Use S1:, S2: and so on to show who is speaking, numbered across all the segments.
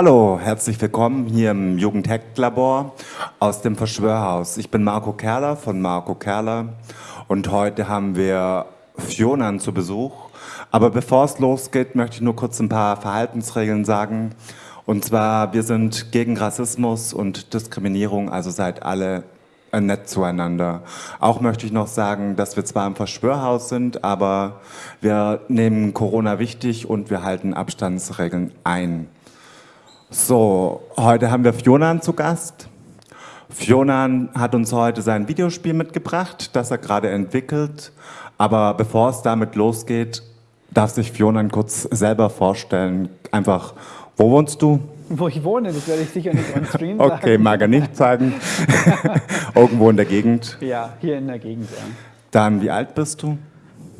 S1: Hallo, herzlich willkommen hier im Jugendhacklabor aus dem Verschwörhaus. Ich bin Marco Kerler von Marco Kerler und heute haben wir Fionan zu Besuch. Aber bevor es losgeht, möchte ich nur kurz ein paar Verhaltensregeln sagen. Und zwar, wir sind gegen Rassismus und Diskriminierung, also seid alle nett zueinander. Auch möchte ich noch sagen, dass wir zwar im Verschwörhaus sind, aber wir nehmen Corona wichtig und wir halten Abstandsregeln ein. So, heute haben wir Fionan zu Gast. Fionan hat uns heute sein Videospiel mitgebracht, das er gerade entwickelt. Aber bevor es damit losgeht, darf sich Fionan kurz selber vorstellen. Einfach, wo wohnst du?
S2: Wo ich wohne, das werde ich sicher nicht on Stream sagen.
S1: Okay, mag er nicht sagen. Irgendwo in der Gegend.
S2: Ja, hier in der Gegend, ja.
S1: Dann, wie alt bist du?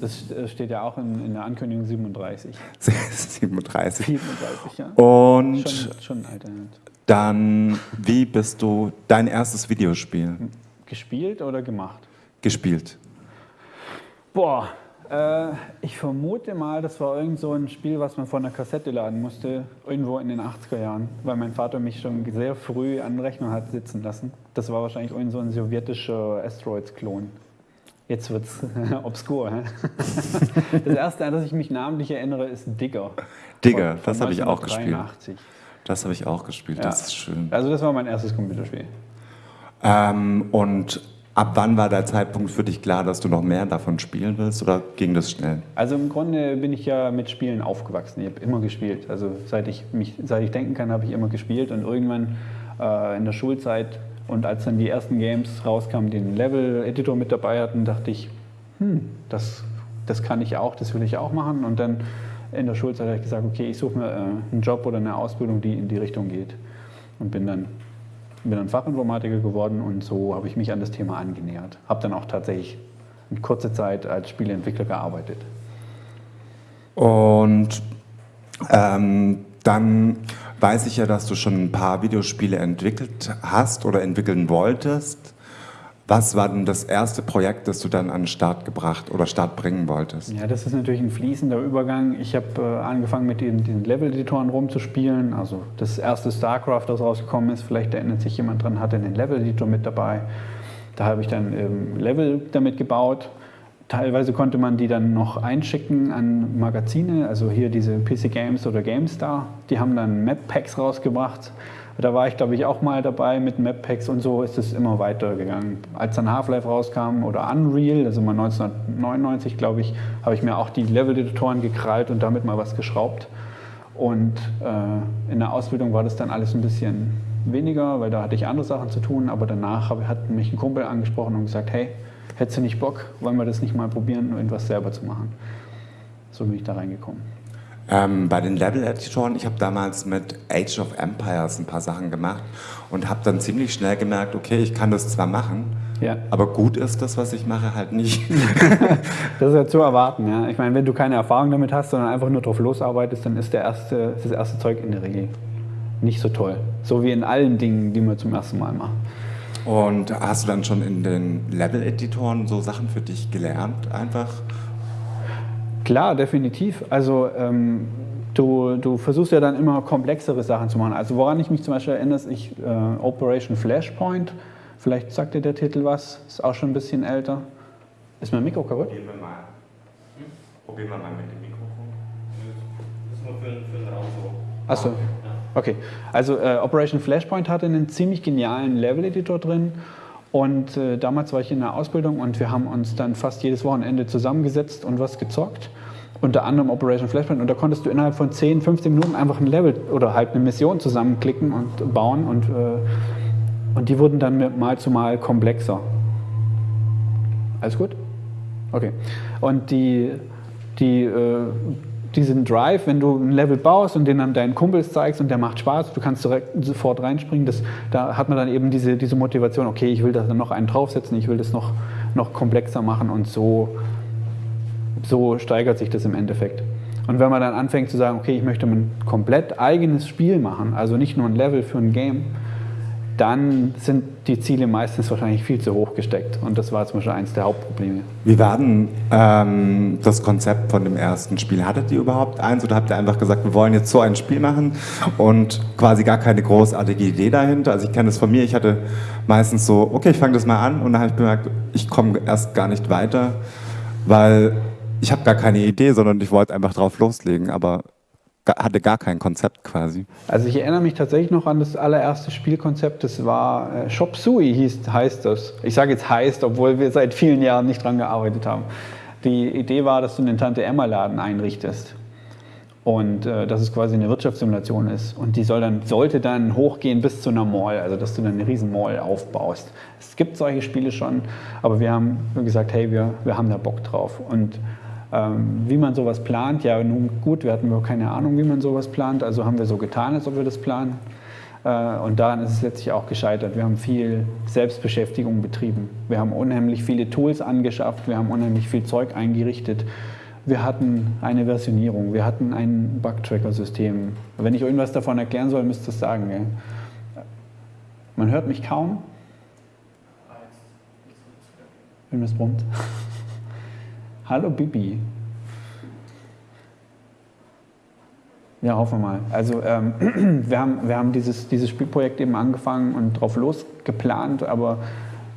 S2: Das steht ja auch in, in der Ankündigung 37.
S1: 37.
S2: 37, ja.
S1: Und
S2: Schon, schon
S1: dann, wie bist du dein erstes Videospiel
S2: Gespielt oder gemacht?
S1: gespielt?
S2: Boah, äh, ich vermute mal, das war irgend so ein Spiel, was man von der Kassette laden musste, irgendwo in den 80er Jahren, weil mein Vater mich schon sehr früh an den Rechner hat sitzen lassen. Das war wahrscheinlich irgend so ein sowjetischer Asteroids-Klon. Jetzt wird es obskur. Das erste, an das ich mich namentlich erinnere, ist Digger.
S1: Digger,
S2: Von- von
S1: das habe ich auch gespielt.
S2: 1983.
S1: Das habe ich auch gespielt,
S2: Ja.
S1: das ist schön.
S2: Also das war mein erstes Computerspiel.
S1: Ähm, und ab wann war der Zeitpunkt für dich klar, dass du noch mehr davon spielen willst oder ging das schnell?
S2: Also im Grunde bin ich ja mit Spielen aufgewachsen. Ich habe immer gespielt. Also seit ich mich, seit ich denken kann, habe ich immer gespielt. Und irgendwann äh, in der Schulzeit und als dann die ersten Games rauskamen, die einen Level-Editor mit dabei hatten, dachte ich, hm, das, das kann ich auch, das will ich auch machen. Und dann in der Schulzeit habe ich gesagt, okay, ich suche mir äh, einen Job oder eine Ausbildung, die in die Richtung geht. Und bin dann, bin dann Fachinformatiker geworden und so habe ich mich an das Thema angenähert. Habe dann auch tatsächlich in kurzer Zeit als Spieleentwickler gearbeitet.
S1: Und ähm, dann weiß ich ja, dass du schon ein paar Videospiele entwickelt hast oder entwickeln wolltest. Was war denn das erste Projekt, das du dann an den Start gebracht oder Start bringen wolltest?
S2: Ja, das ist natürlich ein fließender Übergang. Ich habe äh, angefangen mit den, den Level-Editoren rumzuspielen. Also das erste StarCraft, das rausgekommen ist, vielleicht erinnert sich jemand dran, hatte einen Level-Editor mit dabei. Da habe ich dann ähm, Level damit gebaut. Teilweise konnte man die dann noch einschicken an Magazine, also hier diese PC Games oder GameStar. Die haben dann Map-Packs rausgebracht. Da war ich, glaube ich, auch mal dabei mit Map-Packs und so ist es immer weitergegangen. Als dann Half-Life rauskam oder Unreal, also mal 1999, glaube ich, habe ich mir auch die Level-Editoren gekrallt und damit mal was geschraubt. Und äh, in der Ausbildung war das dann alles ein bisschen weniger, weil da hatte ich andere Sachen zu tun. Aber danach hat mich ein Kumpel angesprochen und gesagt, hey, hättest du nicht Bock, wollen wir das nicht mal probieren, irgendwas selber zu machen? So bin ich da reingekommen.
S1: Ähm, bei den Level-Editoren, ich habe damals mit Age of Empires ein paar Sachen gemacht und habe dann ziemlich schnell gemerkt, okay, ich kann das zwar machen,
S2: Ja.
S1: aber gut ist das, was ich mache, halt nicht.
S2: Das ist ja zu erwarten. Ja? Ich meine, wenn du keine Erfahrung damit hast, sondern einfach nur drauf losarbeitest, dann ist der erste, ist das erste Zeug in der Regel nicht so toll. So wie in allen Dingen, die man zum ersten Mal macht.
S1: Und hast du dann schon in den Level-Editoren so Sachen für dich gelernt, einfach?
S2: Klar, definitiv. Also ähm, du, du versuchst ja dann immer komplexere Sachen zu machen. Also woran ich mich zum Beispiel erinnere, ist ich, äh, Operation Flashpoint. Vielleicht sagt dir der Titel was, ist auch schon ein bisschen älter. Ist mein Mikro kaputt?
S1: Probieren wir mal. Probieren wir mal mit dem Mikrofon.
S3: Das ist nur für, für den Raum so.
S2: Achso. Okay. Also äh, Operation Flashpoint hatte einen ziemlich genialen Level-Editor drin. Und äh, damals war ich in der Ausbildung und wir haben uns dann fast jedes Wochenende zusammengesetzt und was gezockt. Unter anderem Operation Flashpoint. Und da konntest du innerhalb von 10, 15 Minuten einfach ein Level oder halt eine Mission zusammenklicken und bauen. Und, äh, und die wurden dann mal zu mal komplexer. Alles gut? Okay. Und die, die, äh, diesen Drive, wenn du ein Level baust und den dann deinen Kumpels zeigst und der macht Spaß, du kannst direkt sofort reinspringen, das, da hat man dann eben diese, diese Motivation, okay, ich will da noch einen draufsetzen, ich will das noch, noch komplexer machen und so, so steigert sich das im Endeffekt. Und wenn man dann anfängt zu sagen, okay, ich möchte ein komplett eigenes Spiel machen, also nicht nur ein Level für ein Game, dann sind die Ziele meistens wahrscheinlich viel zu hoch gesteckt. Und das war zum Beispiel eines der Hauptprobleme.
S1: Wie war denn ähm, das Konzept von dem ersten Spiel? Hattet ihr überhaupt eins oder habt ihr einfach gesagt, wir wollen jetzt so ein Spiel machen und quasi gar keine großartige Idee dahinter? Also ich kenne das von mir, ich hatte meistens so, okay, ich fange das mal an und dann habe ich bemerkt, ich komme erst gar nicht weiter, weil ich habe gar keine Idee, sondern ich wollte einfach drauf loslegen, aber hatte gar kein Konzept quasi.
S2: Also ich erinnere mich tatsächlich noch an das allererste Spielkonzept, das war äh, Shop Sui hieß, heißt das. Ich sage jetzt heißt, obwohl wir seit vielen Jahren nicht dran gearbeitet haben. Die Idee war, dass du einen Tante-Emma-Laden einrichtest und äh, dass es quasi eine Wirtschaftssimulation ist. Und die soll dann, sollte dann hochgehen bis zu einer Mall, also dass du dann eine riesen Mall aufbaust. Es gibt solche Spiele schon, aber wir haben gesagt, hey, wir, wir haben da Bock drauf. Und wie man sowas plant, ja nun gut, wir hatten überhaupt keine Ahnung, wie man sowas plant, also haben wir so getan, als ob wir das planen. Äh, und daran ist es letztlich auch gescheitert. Wir haben viel Selbstbeschäftigung betrieben. Wir haben unheimlich viele Tools angeschafft, wir haben unheimlich viel Zeug eingerichtet. Wir hatten eine Versionierung, wir hatten ein Bug-Tracker-System. Wenn ich irgendwas davon erklären soll, müsst ihr es sagen. Gell? Man hört mich kaum. Wenn es brummt. Hallo Bibi. Ja, hoffen wir mal. Also ähm, wir haben, wir haben dieses, dieses Spielprojekt eben angefangen und drauf losgeplant, aber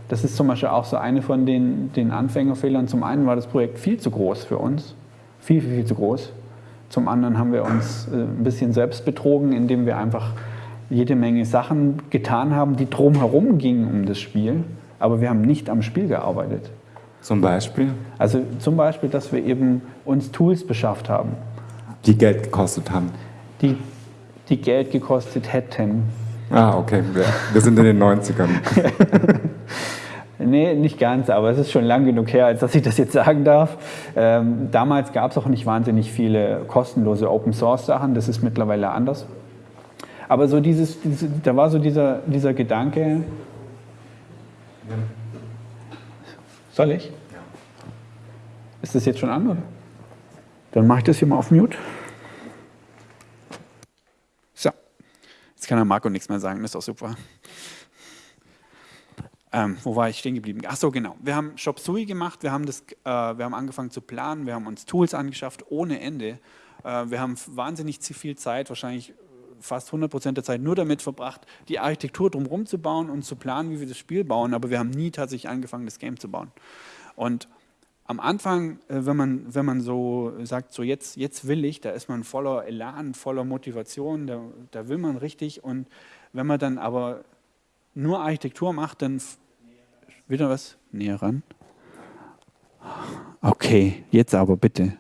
S2: das ist zum Beispiel auch so eine von den, den Anfängerfehlern. Zum einen war das Projekt viel zu groß für uns, viel, viel, viel zu groß. Zum anderen haben wir uns äh, ein bisschen selbst betrogen, indem wir einfach jede Menge Sachen getan haben, die drumherum gingen um das Spiel, aber wir haben nicht am Spiel gearbeitet.
S1: Zum Beispiel?
S2: Also zum Beispiel, dass wir eben uns Tools beschafft haben.
S1: Die Geld gekostet haben?
S2: Die, die Geld gekostet hätten.
S1: Ah, okay. Wir, sind in den 90ern.
S2: nee, nicht ganz, aber es ist schon lang genug her, als dass ich das jetzt sagen darf. Ähm, damals gab es auch nicht wahnsinnig viele kostenlose Open-Source-Sachen. Das ist mittlerweile anders. Aber so dieses, dieses, da war so dieser, dieser Gedanke, ja. Soll ich? Ja. Ist das jetzt schon an, oder? Dann mache ich das hier mal auf Mute. So. Jetzt kann der Marco nichts mehr sagen, das ist doch super. Ähm, wo war ich stehen geblieben? Ach so, genau. Wir haben Shop Sui gemacht, wir haben, das, äh, wir haben angefangen zu planen, wir haben uns Tools angeschafft ohne Ende. Äh, wir haben wahnsinnig viel Zeit, wahrscheinlich fast 100 Prozent der Zeit nur damit verbracht, die Architektur drumherum zu bauen und zu planen, wie wir das Spiel bauen, aber wir haben nie tatsächlich angefangen, das Game zu bauen. Und am Anfang, äh, wenn man, wenn man so sagt, so jetzt, jetzt will ich, da ist man voller Elan, voller Motivation, da, da will man richtig. Und wenn man dann aber nur Architektur macht, dann wieder was näher ran. Okay, jetzt aber bitte.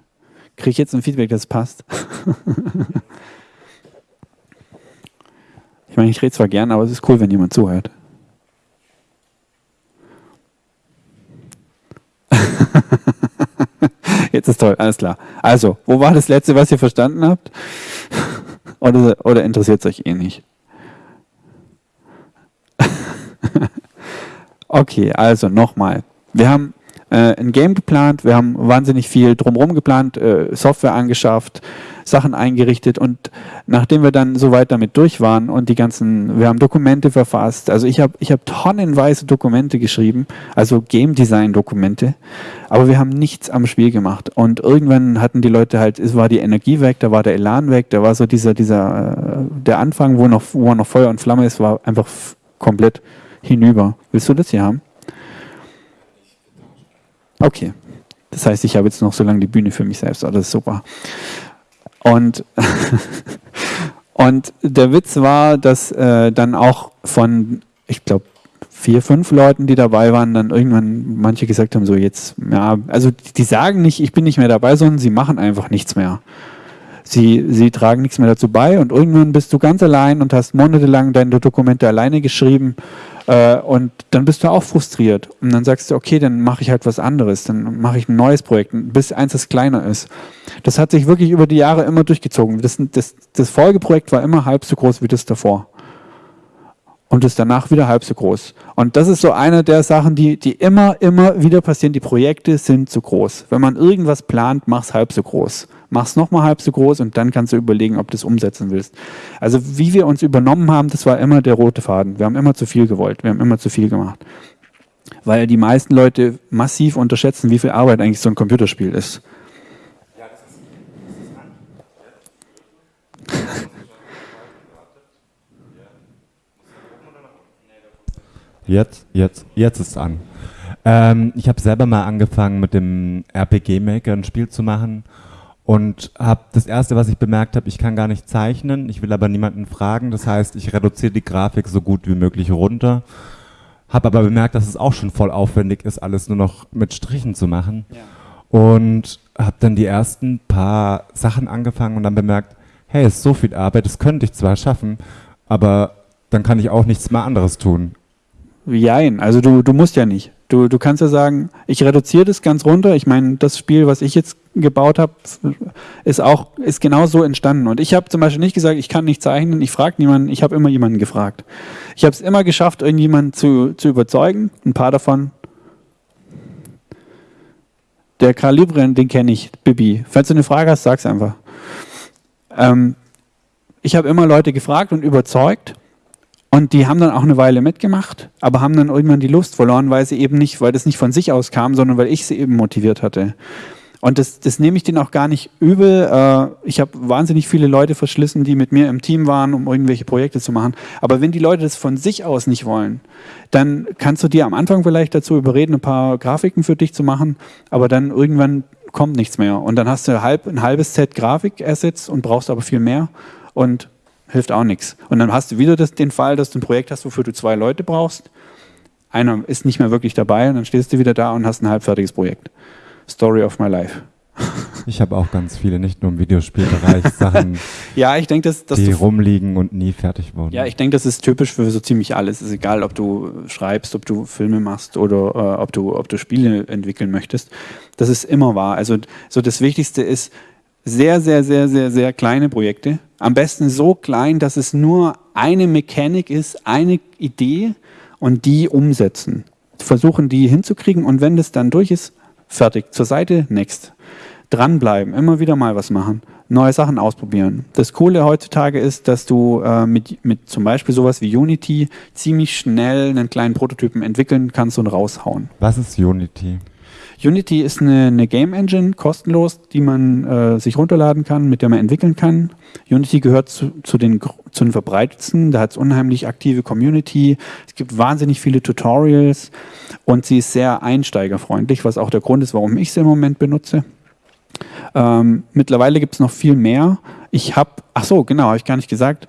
S2: Kriege ich jetzt ein Feedback, das passt? Ich meine, ich rede zwar gern, aber es ist cool, wenn jemand zuhört. Jetzt ist toll, alles klar. Also, wo war das letzte, was ihr verstanden habt? oder, oder interessiert es euch eh nicht? okay, also nochmal. Wir haben äh, ein Game geplant, wir haben wahnsinnig viel drumherum geplant, äh, Software angeschafft, Sachen eingerichtet. Und nachdem wir dann so weit damit durch waren und die ganzen, wir haben Dokumente verfasst, also ich habe ich hab tonnenweise Dokumente geschrieben, also Game Design Dokumente, aber wir haben nichts am Spiel gemacht. Und irgendwann hatten die Leute halt, es war die Energie weg, da war der Elan weg, da war so dieser, dieser, äh, der Anfang, wo noch, wo noch Feuer und Flamme ist, war einfach komplett hinüber. Willst du das hier haben? Okay. Das heißt, ich habe jetzt noch so lange die Bühne für mich selbst. Oh, das ist super. Und, und der Witz war, dass äh, dann auch von, ich glaube, vier, fünf Leuten, die dabei waren, dann irgendwann manche gesagt haben, so jetzt, ja, also die sagen nicht, ich bin nicht mehr dabei, sondern sie machen einfach nichts mehr. Sie, sie tragen nichts mehr dazu bei und irgendwann bist du ganz allein und hast monatelang deine Dokumente alleine geschrieben äh, und dann bist du auch frustriert. Und dann sagst du, okay, dann mache ich halt was anderes, dann mache ich ein neues Projekt, bis eins, das kleiner ist. Das hat sich wirklich über die Jahre immer durchgezogen. Das, das, das Folgeprojekt war immer halb so groß wie das davor. Und ist danach wieder halb so groß. Und das ist so eine der Sachen, die, die immer, immer wieder passieren. Die Projekte sind zu groß. Wenn man irgendwas plant, mach es halb so groß. Mach es nochmal halb so groß und dann kannst du überlegen, ob du es umsetzen willst. Also wie wir uns übernommen haben, das war immer der rote Faden. Wir haben immer zu viel gewollt. Wir haben immer zu viel gemacht. Weil die meisten Leute massiv unterschätzen, wie viel Arbeit eigentlich so ein Computerspiel ist.
S1: Jetzt, jetzt, jetzt ist es an. Ähm, ich habe selber mal angefangen mit dem RPG Maker ein Spiel zu machen und habe das erste, was ich bemerkt habe, ich kann gar nicht zeichnen, ich will aber niemanden fragen. Das heißt, ich reduziere die Grafik so gut wie möglich runter. Habe aber bemerkt, dass es auch schon voll aufwendig ist, alles nur noch mit Strichen zu machen. Ja. Und habe dann die ersten paar Sachen angefangen und dann bemerkt, hey, es ist so viel Arbeit, das könnte ich zwar schaffen, aber dann kann ich auch nichts mehr anderes tun.
S2: Jein, also du, du musst ja nicht. Du, du kannst ja sagen, ich reduziere das ganz runter. Ich meine, das Spiel, was ich jetzt gebaut habe, ist auch ist genau so entstanden. Und ich habe zum Beispiel nicht gesagt, ich kann nicht zeichnen, ich frage niemanden, ich habe immer jemanden gefragt. Ich habe es immer geschafft, irgendjemanden zu, zu überzeugen. Ein paar davon. Der Kalibren, den kenne ich, Bibi. Falls du eine Frage hast, sag's einfach. Ähm, ich habe immer Leute gefragt und überzeugt und die haben dann auch eine Weile mitgemacht, aber haben dann irgendwann die Lust verloren, weil sie eben nicht, weil das nicht von sich aus kam, sondern weil ich sie eben motiviert hatte. Und das, das nehme ich denen auch gar nicht übel. Äh, ich habe wahnsinnig viele Leute verschlissen, die mit mir im Team waren, um irgendwelche Projekte zu machen. Aber wenn die Leute das von sich aus nicht wollen, dann kannst du dir am Anfang vielleicht dazu überreden, ein paar Grafiken für dich zu machen, aber dann irgendwann kommt nichts mehr. Und dann hast du ein halbes Set Grafik-Assets und brauchst aber viel mehr. Und hilft auch nichts. Und dann hast du wieder das, den Fall, dass du ein Projekt hast, wofür du zwei Leute brauchst. Einer ist nicht mehr wirklich dabei und dann stehst du wieder da und hast ein halbfertiges Projekt. Story of my life.
S1: Ich habe auch ganz viele, nicht nur im Videospielbereich, Sachen,
S2: ja, ich denk, dass, dass
S1: die rumliegen und nie fertig wurden.
S2: Ja, ich denke, das ist typisch für so ziemlich alles. Es ist egal, ob du schreibst, ob du Filme machst oder äh, ob, du, ob du Spiele entwickeln möchtest. Das ist immer wahr. Also so das Wichtigste ist, sehr, sehr, sehr, sehr, sehr kleine Projekte. Am besten so klein, dass es nur eine Mechanik ist, eine Idee und die umsetzen. Versuchen die hinzukriegen und wenn das dann durch ist, fertig, zur Seite, next. Dranbleiben, immer wieder mal was machen, neue Sachen ausprobieren. Das Coole heutzutage ist, dass du äh, mit, mit zum Beispiel sowas wie Unity ziemlich schnell einen kleinen Prototypen entwickeln kannst und raushauen.
S1: Was ist Unity?
S2: Unity ist eine, eine Game Engine, kostenlos, die man äh, sich runterladen kann, mit der man entwickeln kann. Unity gehört zu, zu, den, zu den verbreitetsten, da hat es unheimlich aktive Community, es gibt wahnsinnig viele Tutorials und sie ist sehr einsteigerfreundlich, was auch der Grund ist, warum ich sie im Moment benutze. Ähm, mittlerweile gibt es noch viel mehr. Ich habe, ach so, genau, habe ich gar nicht gesagt,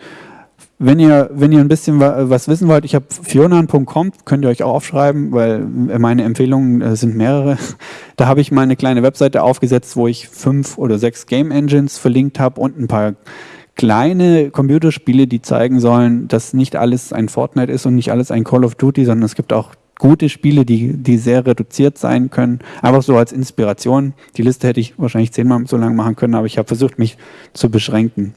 S2: wenn ihr, wenn ihr ein bisschen was wissen wollt, ich habe fionan.com, könnt ihr euch auch aufschreiben, weil meine Empfehlungen äh, sind mehrere. Da habe ich mal eine kleine Webseite aufgesetzt, wo ich fünf oder sechs Game Engines verlinkt habe und ein paar kleine Computerspiele, die zeigen sollen, dass nicht alles ein Fortnite ist und nicht alles ein Call of Duty, sondern es gibt auch gute Spiele, die, die sehr reduziert sein können. Einfach so als Inspiration. Die Liste hätte ich wahrscheinlich zehnmal so lang machen können, aber ich habe versucht, mich zu beschränken.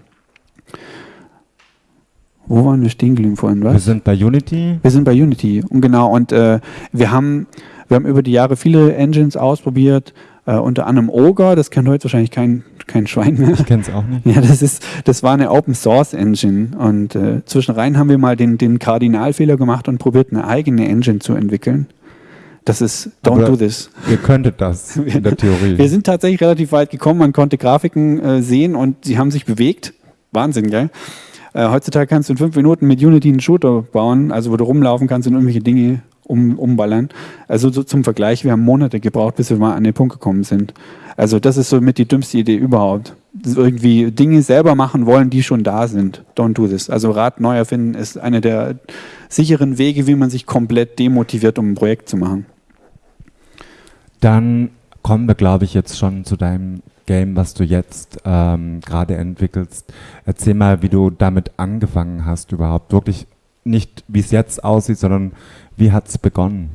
S2: Wo waren wir stehen geblieben vorhin? Was?
S1: Wir sind bei Unity.
S2: Wir sind bei Unity. Und genau, und äh, wir, haben, wir haben über die Jahre viele Engines ausprobiert, äh, unter anderem Ogre, das kennt heute wahrscheinlich kein, kein Schwein mehr.
S1: Ich kenne es auch nicht.
S2: Ja, das, ist, das war eine Open Source Engine. Und äh, zwischenrein haben wir mal den, den Kardinalfehler gemacht und probiert, eine eigene Engine zu entwickeln. Das ist, don't Aber do this.
S1: Ihr könntet das in der Theorie.
S2: wir sind tatsächlich relativ weit gekommen. Man konnte Grafiken äh, sehen und sie haben sich bewegt. Wahnsinn, gell? Äh, heutzutage kannst du in fünf Minuten mit Unity einen Shooter bauen, also wo du rumlaufen kannst und irgendwelche Dinge um, umballern. Also so zum Vergleich, wir haben Monate gebraucht, bis wir mal an den Punkt gekommen sind. Also das ist so mit die dümmste Idee überhaupt. Irgendwie Dinge selber machen wollen, die schon da sind. Don't do this. Also Rad neu erfinden ist einer der sicheren Wege, wie man sich komplett demotiviert, um ein Projekt zu machen.
S1: Dann kommen wir, glaube ich, jetzt schon zu deinem Game, was du jetzt ähm, gerade entwickelst. Erzähl mal, wie du damit angefangen hast überhaupt. Wirklich nicht, wie es jetzt aussieht, sondern wie hat es begonnen?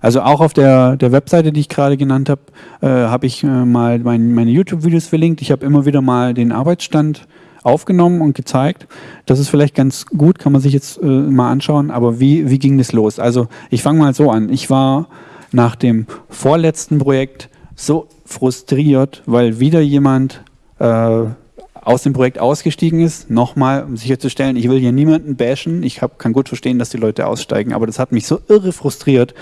S2: Also auch auf der, der Webseite, die ich gerade genannt habe, äh, habe ich äh, mal mein, meine YouTube-Videos verlinkt. Ich habe immer wieder mal den Arbeitsstand aufgenommen und gezeigt. Das ist vielleicht ganz gut, kann man sich jetzt äh, mal anschauen. Aber wie, wie ging das los? Also ich fange mal so an. Ich war nach dem vorletzten Projekt so frustriert, weil wieder jemand äh, aus dem Projekt ausgestiegen ist. Nochmal, um sicherzustellen, ich will hier niemanden bashen. Ich hab, kann gut verstehen, dass die Leute aussteigen, aber das hat mich so irre frustriert,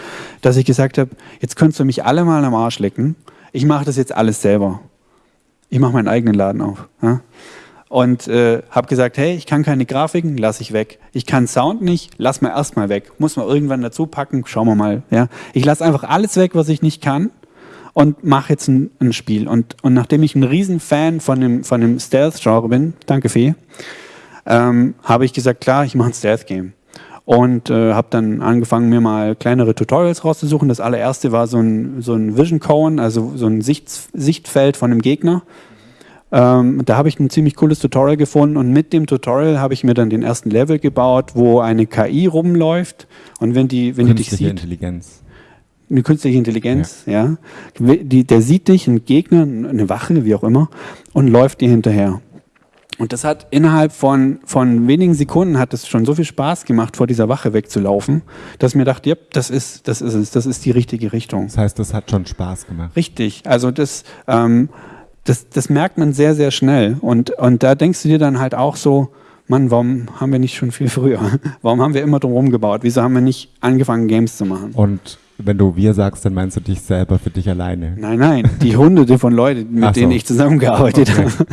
S2: dass ich gesagt habe, jetzt könntest du mich alle mal am Arsch lecken. Ich mache das jetzt alles selber. Ich mache meinen eigenen Laden auf. Ja? Und äh, habe gesagt, hey, ich kann keine Grafiken, lasse ich weg. Ich kann Sound nicht, lass mal erstmal weg. Muss man irgendwann dazu packen, schauen wir mal. Ja? Ich lasse einfach alles weg, was ich nicht kann und mache jetzt ein, ein, Spiel. Und, und nachdem ich ein Riesenfan von dem, von dem Stealth-Genre bin, danke Fee, ähm, habe ich gesagt, klar, ich mache ein Stealth-Game. Und äh, habe dann angefangen, mir mal kleinere Tutorials rauszusuchen. Das allererste war so ein, so ein Vision Cone, also so ein Sicht, Sichtfeld von einem Gegner. Ähm, da habe ich ein ziemlich cooles Tutorial gefunden und mit dem Tutorial habe ich mir dann den ersten Level gebaut, wo eine KI rumläuft und wenn die, wenn die dich sieht,
S1: Intelligenz
S2: eine künstliche Intelligenz, ja. ja. Die, der sieht dich, ein Gegner, eine Wache, wie auch immer, und läuft dir hinterher. Und das hat innerhalb von, von wenigen Sekunden hat es schon so viel Spaß gemacht, vor dieser Wache wegzulaufen, dass ich mir dachte, ja, das ist, das ist es, das ist die richtige Richtung.
S1: Das heißt, das hat schon Spaß gemacht.
S2: Richtig. Also das, ähm, das, das merkt man sehr, sehr schnell. Und, und da denkst du dir dann halt auch so, Mann, warum haben wir nicht schon viel früher? Warum haben wir immer drum gebaut? Wieso haben wir nicht angefangen, Games zu machen?
S1: Und wenn du wir sagst, dann meinst du dich selber für dich alleine.
S2: Nein, nein, die hunderte von Leuten, mit so. denen ich zusammengearbeitet okay. habe.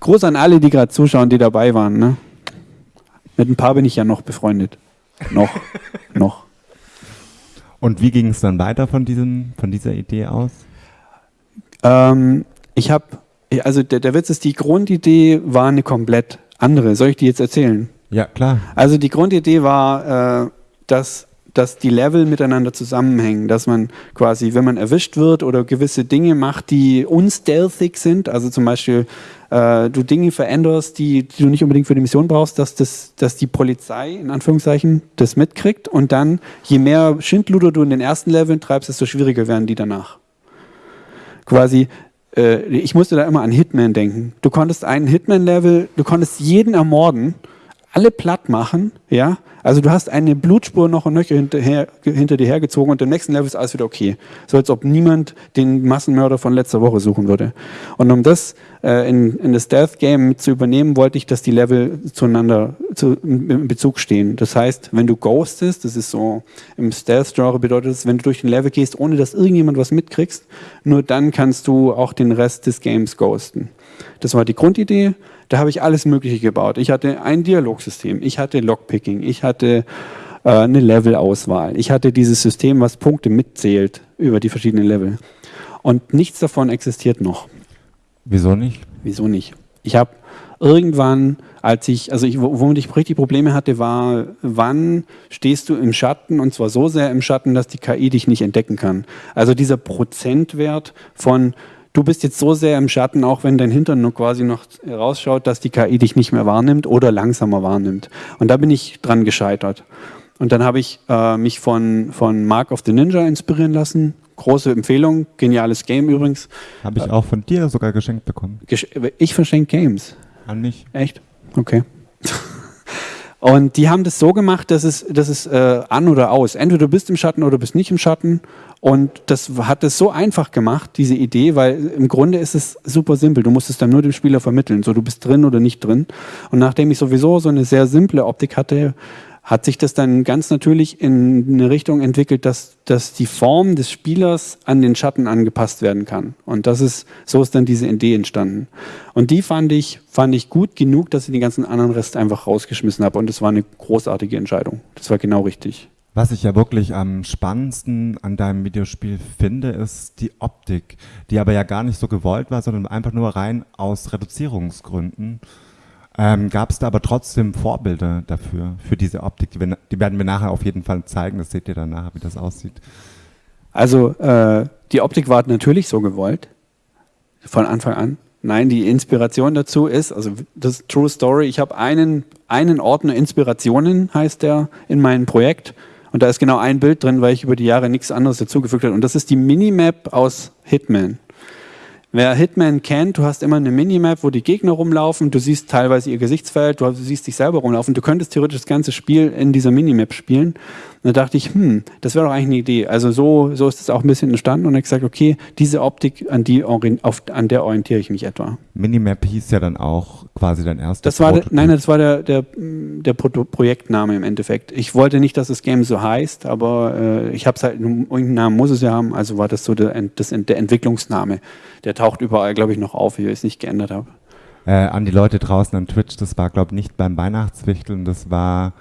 S2: Groß an alle, die gerade zuschauen, die dabei waren. Ne? Mit ein paar bin ich ja noch befreundet. Noch, noch.
S1: Und wie ging es dann weiter von, diesem, von dieser Idee aus?
S2: Ähm, ich habe, also der, der Witz ist, die Grundidee war eine komplett andere. Soll ich die jetzt erzählen?
S1: Ja, klar.
S2: Also die Grundidee war, äh, dass dass die Level miteinander zusammenhängen, dass man quasi, wenn man erwischt wird oder gewisse Dinge macht, die unstealthig sind, also zum Beispiel äh, du Dinge veränderst, die, die, du nicht unbedingt für die Mission brauchst, dass, das, dass die Polizei in Anführungszeichen das mitkriegt und dann, je mehr Schindluder du in den ersten Leveln treibst, desto schwieriger werden die danach. Quasi, äh, ich musste da immer an Hitman denken. Du konntest einen Hitman-Level, du konntest jeden ermorden, alle platt machen, ja, also du hast eine Blutspur noch und nöcher hinterher, hinter dir hergezogen und im nächsten Level ist alles wieder okay. So als ob niemand den Massenmörder von letzter Woche suchen würde. Und um das äh, in, in das Death-Game zu übernehmen, wollte ich, dass die Level zueinander zu, in Bezug stehen. Das heißt, wenn du ghostest, das ist so im Stealth-Genre bedeutet es, wenn du durch den Level gehst, ohne dass irgendjemand was mitkriegst, nur dann kannst du auch den Rest des Games ghosten. Das war die Grundidee. Da habe ich alles Mögliche gebaut. Ich hatte ein Dialogsystem, ich hatte Lockpicking, ich hatte äh, eine Levelauswahl, ich hatte dieses System, was Punkte mitzählt über die verschiedenen Level. Und nichts davon existiert noch.
S1: Wieso nicht?
S2: Wieso nicht? Ich habe irgendwann, als ich, also ich, womit ich richtig Probleme hatte, war, wann stehst du im Schatten und zwar so sehr im Schatten, dass die KI dich nicht entdecken kann. Also dieser Prozentwert von du bist jetzt so sehr im Schatten, auch wenn dein Hintern nur quasi noch rausschaut, dass die KI dich nicht mehr wahrnimmt oder langsamer wahrnimmt. Und da bin ich dran gescheitert. Und dann habe ich äh, mich von, von Mark of the Ninja inspirieren lassen. Große Empfehlung, geniales Game übrigens.
S1: Habe ich auch von dir sogar geschenkt bekommen.
S2: Ich verschenke Games.
S1: An mich.
S2: Echt? Okay. Und die haben das so gemacht, dass es, dass es äh, an oder aus. Entweder du bist im Schatten oder du bist nicht im Schatten. Und das hat es so einfach gemacht, diese Idee, weil im Grunde ist es super simpel. Du musst es dann nur dem Spieler vermitteln. So, du bist drin oder nicht drin. Und nachdem ich sowieso so eine sehr simple Optik hatte, hat sich das dann ganz natürlich in eine Richtung entwickelt, dass, dass die Form des Spielers an den Schatten angepasst werden kann. Und das ist, so ist dann diese Idee entstanden. Und die fand ich, fand ich gut genug, dass ich den ganzen anderen Rest einfach rausgeschmissen habe. Und das war eine großartige Entscheidung. Das war genau richtig.
S1: Was ich ja wirklich am spannendsten an deinem Videospiel finde, ist die Optik, die aber ja gar nicht so gewollt war, sondern einfach nur rein aus Reduzierungsgründen. Ähm, Gab es da aber trotzdem Vorbilder dafür, für diese Optik? Die, wir, die, werden wir nachher auf jeden Fall zeigen, das seht ihr dann nachher, wie das aussieht.
S2: Also äh, die Optik war natürlich so gewollt, von Anfang an. Nein, die Inspiration dazu ist, also das ist True Story, ich habe einen, einen Ordner Inspirationen, heißt der, in meinem Projekt. Und da ist genau ein Bild drin, weil ich über die Jahre nichts anderes dazugefügt habe. Und das ist die Minimap aus Hitman Wer Hitman kennt, du hast immer eine Minimap, wo die Gegner rumlaufen, du siehst teilweise ihr Gesichtsfeld, du siehst dich selber rumlaufen. Du könntest theoretisch das ganze Spiel in dieser Minimap spielen. Und da dachte ich, hm, das wäre doch eigentlich eine Idee. Also so, so ist es auch ein bisschen entstanden und ich gesagt, okay, diese Optik, an, die, auf, an der orientiere ich mich etwa.
S1: Minimap hieß ja dann auch quasi dein erstes
S2: das war der, Nein, das war der, der, der Pro Projektname im Endeffekt. Ich wollte nicht, dass das Game so heißt, aber äh, ich habe es halt, irgendeinen Namen muss es ja haben, also war das so der, das, der Entwicklungsname. Der taucht überall, glaube ich, noch auf, wie ich es nicht geändert habe.
S1: Äh, an die Leute draußen an Twitch, das war, glaube ich, nicht beim Weihnachtswichteln, das war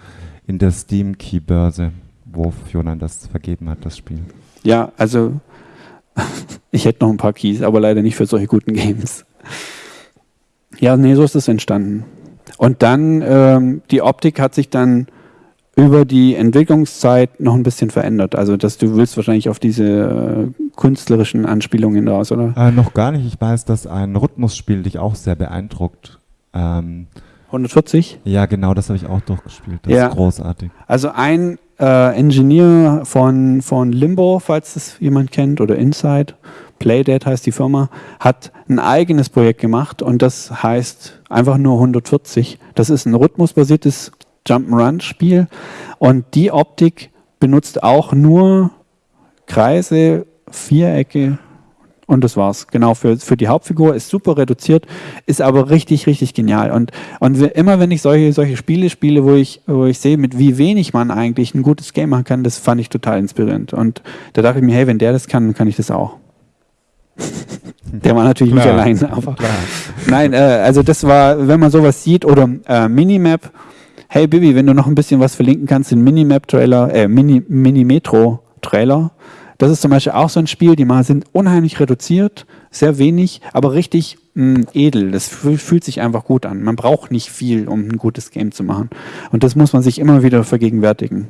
S1: in der Steam-Key-Börse wo Fiona das vergeben hat, das Spiel.
S2: Ja, also ich hätte noch ein paar Keys, aber leider nicht für solche guten Games. Ja, nee, so ist es entstanden. Und dann, ähm, die Optik hat sich dann über die Entwicklungszeit noch ein bisschen verändert. Also, dass du willst wahrscheinlich auf diese äh, künstlerischen Anspielungen raus, oder?
S1: Äh, noch gar nicht. Ich weiß, dass ein Rhythmusspiel dich auch sehr beeindruckt. Ähm,
S2: 140?
S1: Ja, genau, das habe ich auch durchgespielt. Das
S2: ja.
S1: ist großartig.
S2: Also ein äh, Engineer von, von Limbo, falls das jemand kennt, oder Inside, Playdate heißt die Firma, hat ein eigenes Projekt gemacht und das heißt einfach nur 140. Das ist ein rhythmusbasiertes Jump'n'Run-Spiel und die Optik benutzt auch nur Kreise, Vierecke und das war's. Genau, für, für die Hauptfigur ist super reduziert, ist aber richtig, richtig genial. Und, und immer wenn ich solche, solche Spiele spiele, wo ich, wo ich sehe, mit wie wenig man eigentlich ein gutes Game machen kann, das fand ich total inspirierend. Und da dachte ich mir, hey, wenn der das kann, kann ich das auch. der war natürlich Klar. nicht allein, aber Klar. nein, äh, also das war, wenn man sowas sieht oder äh, Minimap, hey Bibi, wenn du noch ein bisschen was verlinken kannst, den Minimap-Trailer, äh, Mini, Mini-Metro-Trailer, das ist zum Beispiel auch so ein Spiel, die mal sind unheimlich reduziert, sehr wenig, aber richtig mh, mm, edel. Das fühlt sich einfach gut an. Man braucht nicht viel, um ein gutes Game zu machen. Und das muss man sich immer wieder vergegenwärtigen.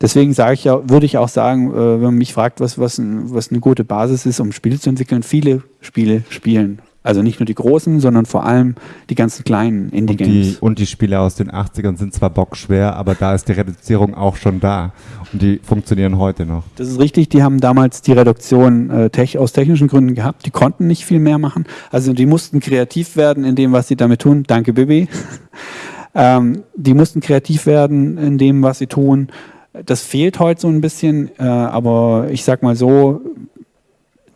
S2: Deswegen sage ich ja, würde ich auch sagen, äh, wenn man mich fragt, was, was, was eine gute Basis ist, um Spiele zu entwickeln, viele Spiele spielen. Also nicht nur die großen, sondern vor allem die ganzen kleinen
S1: Indie-Games. Und, und die, Spiele aus den 80ern sind zwar bockschwer, aber da ist die Reduzierung auch schon da. Und die funktionieren heute noch.
S2: Das ist richtig, die haben damals die Reduktion äh, tech, aus technischen Gründen gehabt. Die konnten nicht viel mehr machen. Also die mussten kreativ werden in dem, was sie damit tun. Danke, Bibi. ähm, die mussten kreativ werden in dem, was sie tun. Das fehlt heute so ein bisschen, äh, aber ich sag mal so,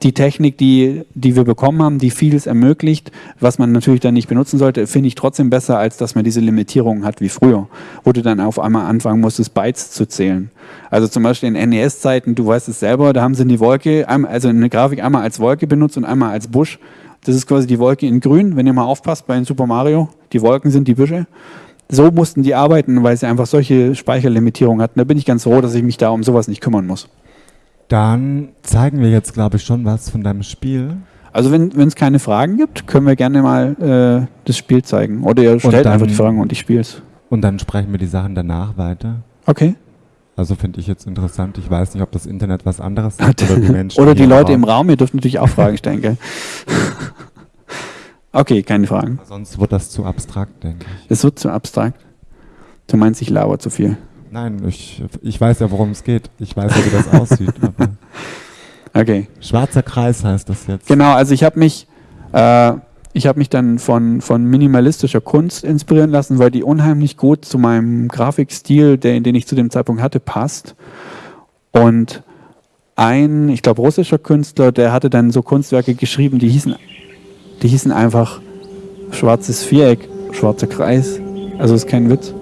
S2: die Technik, die, die wir bekommen haben, die vieles ermöglicht, was man natürlich dann nicht benutzen sollte, finde ich trotzdem besser, als dass man diese Limitierungen hat wie früher, wo du dann auf einmal anfangen musstest, Bytes zu zählen. Also zum Beispiel in NES-Zeiten, du weißt es selber, da haben sie die Wolke, also eine Grafik einmal als Wolke benutzt und einmal als Busch. Das ist quasi die Wolke in grün, wenn ihr mal aufpasst bei Super Mario, die Wolken sind die Büsche. So mussten die arbeiten, weil sie einfach solche Speicherlimitierungen hatten. Da bin ich ganz froh, dass ich mich da um sowas nicht kümmern muss.
S1: Dann zeigen wir jetzt, glaube ich, schon was von deinem Spiel.
S2: Also wenn es keine Fragen gibt, können wir gerne mal äh, das Spiel zeigen. Oder ihr stellt dann, einfach die Fragen und ich spiele es.
S1: Und dann sprechen wir die Sachen danach weiter.
S2: Okay.
S1: Also finde ich jetzt interessant. Ich weiß nicht, ob das Internet was anderes sagt
S2: oder die Menschen. oder die Leute im Raum. Ihr dürft natürlich auch Fragen stellen, gell? okay, keine Fragen.
S1: Sonst wird das zu abstrakt, denke ich.
S2: Es wird zu abstrakt. Du meinst, ich laber zu viel.
S1: Nein, ich, ich weiß ja, worum es geht. Ich weiß ja, wie das aussieht.
S2: okay.
S1: Schwarzer Kreis heißt das jetzt.
S2: Genau, also ich habe mich, äh, ich mich dann von, von minimalistischer Kunst inspirieren lassen, weil die unheimlich gut zu meinem Grafikstil, den, den ich zu dem Zeitpunkt hatte, passt. Und ein, ich glaube, russischer Künstler, der hatte dann so Kunstwerke geschrieben, die hießen, die hießen einfach schwarzes Viereck, schwarzer Kreis. Also ist kein Witz.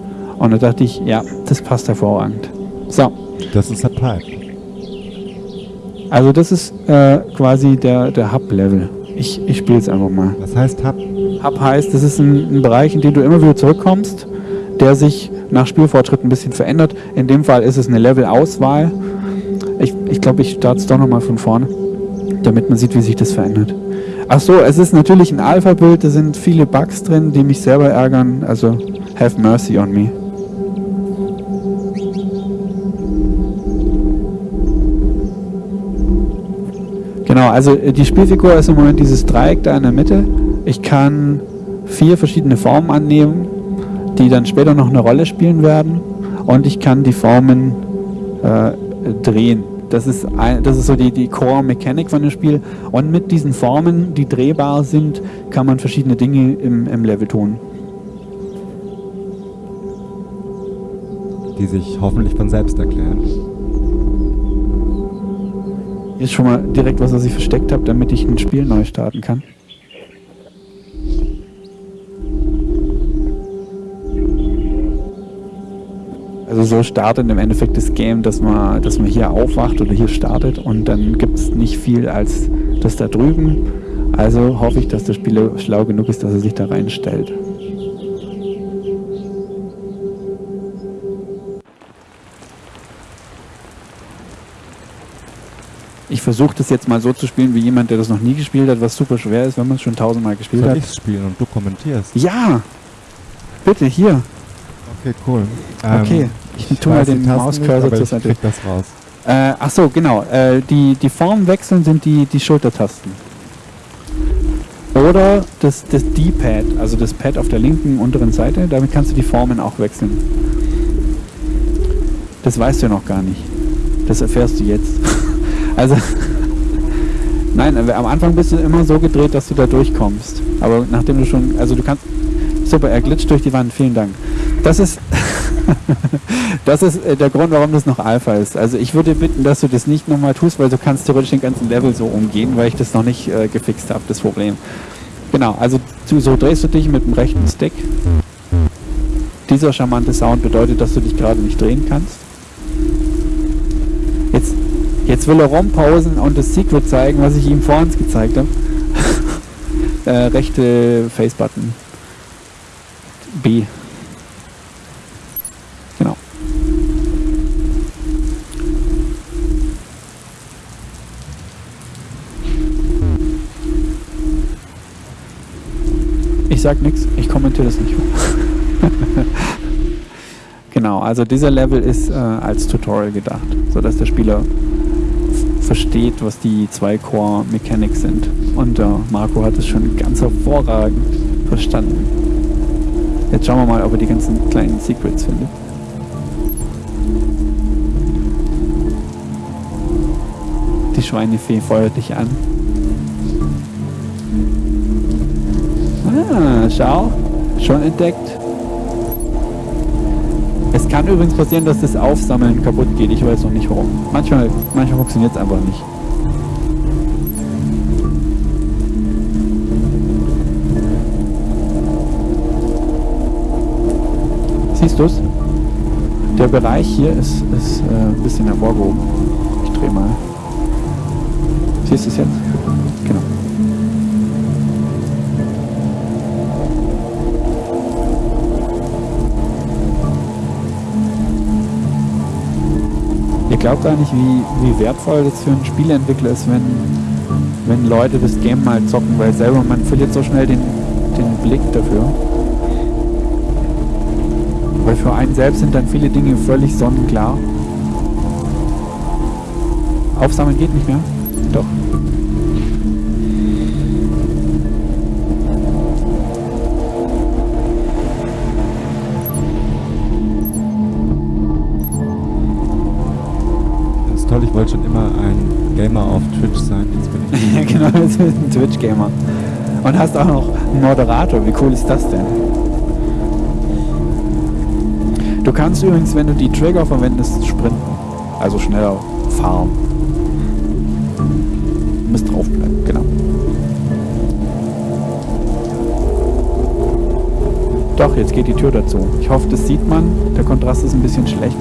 S2: Und da dachte ich, ja, das passt hervorragend. So.
S1: Das ist der Pipe.
S2: Also das ist äh, quasi der, der Hub-Level. Ich, ich spiele es einfach mal.
S1: Was heißt Hub?
S2: Hub heißt, das ist ein, ein Bereich, in den du immer wieder zurückkommst, der sich nach Spielfortschritt ein bisschen verändert. In dem Fall ist es eine Level-Auswahl. Ich glaube, ich, glaub, ich starte es doch nochmal von vorne, damit man sieht, wie sich das verändert. Ach so, es ist natürlich ein Alpha-Bild, da sind viele Bugs drin, die mich selber ärgern. Also, have mercy on me. Genau, also äh, die Spielfigur ist im Moment dieses Dreieck da in der Mitte. Ich kann vier verschiedene Formen annehmen, die dann später noch eine Rolle spielen werden. Und ich kann die Formen äh, drehen. Das ist, ein, das ist so die, die Core-Mechanik von dem Spiel. Und mit diesen Formen, die drehbar sind, kann man verschiedene Dinge im, im Level tun.
S1: Die sich hoffentlich von selbst erklären.
S2: Ist schon mal direkt was, was ich versteckt habe, damit ich ein Spiel neu starten kann. Also so startet im Endeffekt das Game, dass man, dass man hier aufwacht oder hier startet und dann gibt es nicht viel als das da drüben. Also hoffe ich, dass der Spieler schlau genug ist, dass er sich da reinstellt. Ich versuche das jetzt mal so zu spielen wie jemand, der das noch nie gespielt hat, was super schwer ist, wenn man es schon tausendmal gespielt
S1: Soll
S2: hat.
S1: ich spielen und du kommentierst?
S2: Ja! Bitte, hier.
S1: Okay, cool.
S2: Okay, ich tu mal
S1: weiß die
S2: den Mauscursor zur
S1: ich
S2: Seite.
S1: krieg das raus.
S2: Äh, ach so, genau. Äh, die, die Form wechseln sind die, die Schultertasten. Oder das, das D-Pad, also das Pad auf der linken unteren Seite, damit kannst du die Formen auch wechseln. Das weißt du ja noch gar nicht. Das erfährst du jetzt. also, nein, am Anfang bist du immer so gedreht, dass du da durchkommst. Aber nachdem du schon, also du kannst, super, er glitscht durch die Wand, vielen Dank. Das ist, das ist äh, der Grund, warum das noch Alpha ist. Also ich würde bitten, dass du das nicht nochmal tust, weil du kannst theoretisch den ganzen Level so umgehen, weil ich das noch nicht äh, gefixt habe, das Problem. Genau, also so drehst du dich mit dem rechten Stick. Dieser charmante Sound bedeutet, dass du dich gerade nicht drehen kannst. Jetzt, jetzt will er rumpausen und das Secret zeigen, was ich ihm vorhin gezeigt habe. äh, rechte Face-Button. B. Genau. Ich sag nichts, ich kommentiere das nicht. genau, also dieser Level ist äh, als Tutorial gedacht, sodass der Spieler versteht, was die zwei Core Mechanics sind. Und äh, Marco hat es schon ganz hervorragend verstanden. Jetzt schauen wir mal, ob er die ganzen kleinen Secrets findet. Die Schweinefee feuert dich an. Ah, schau. Schon entdeckt. Es kann übrigens passieren, dass das Aufsammeln kaputt geht. Ich weiß noch nicht warum. Manchmal, manchmal funktioniert es einfach nicht. Siehst du es? Der Bereich hier ist, ist äh, ein bisschen hervorgehoben. Ich drehe mal. Siehst du es jetzt? Glaubt gar nicht, wie, wie wertvoll das für einen Spieleentwickler ist, wenn, wenn Leute das Game mal zocken, weil selber man verliert so schnell den, den Blick dafür. Weil für einen selbst sind dann viele Dinge völlig sonnenklar. Aufsammeln geht nicht mehr?
S1: Ich wollte schon immer ein Gamer auf Twitch sein. Jetzt bin ich.
S2: Ja, genau, jetzt bist du ein Twitch-Gamer. Und hast auch noch einen Moderator. Wie cool ist das denn? Du kannst übrigens, wenn du die Trigger verwendest, sprinten. Also schneller fahren. Du musst draufbleiben, genau. Doch, jetzt geht die Tür dazu. Ich hoffe, das sieht man. Der Kontrast ist ein bisschen schlecht.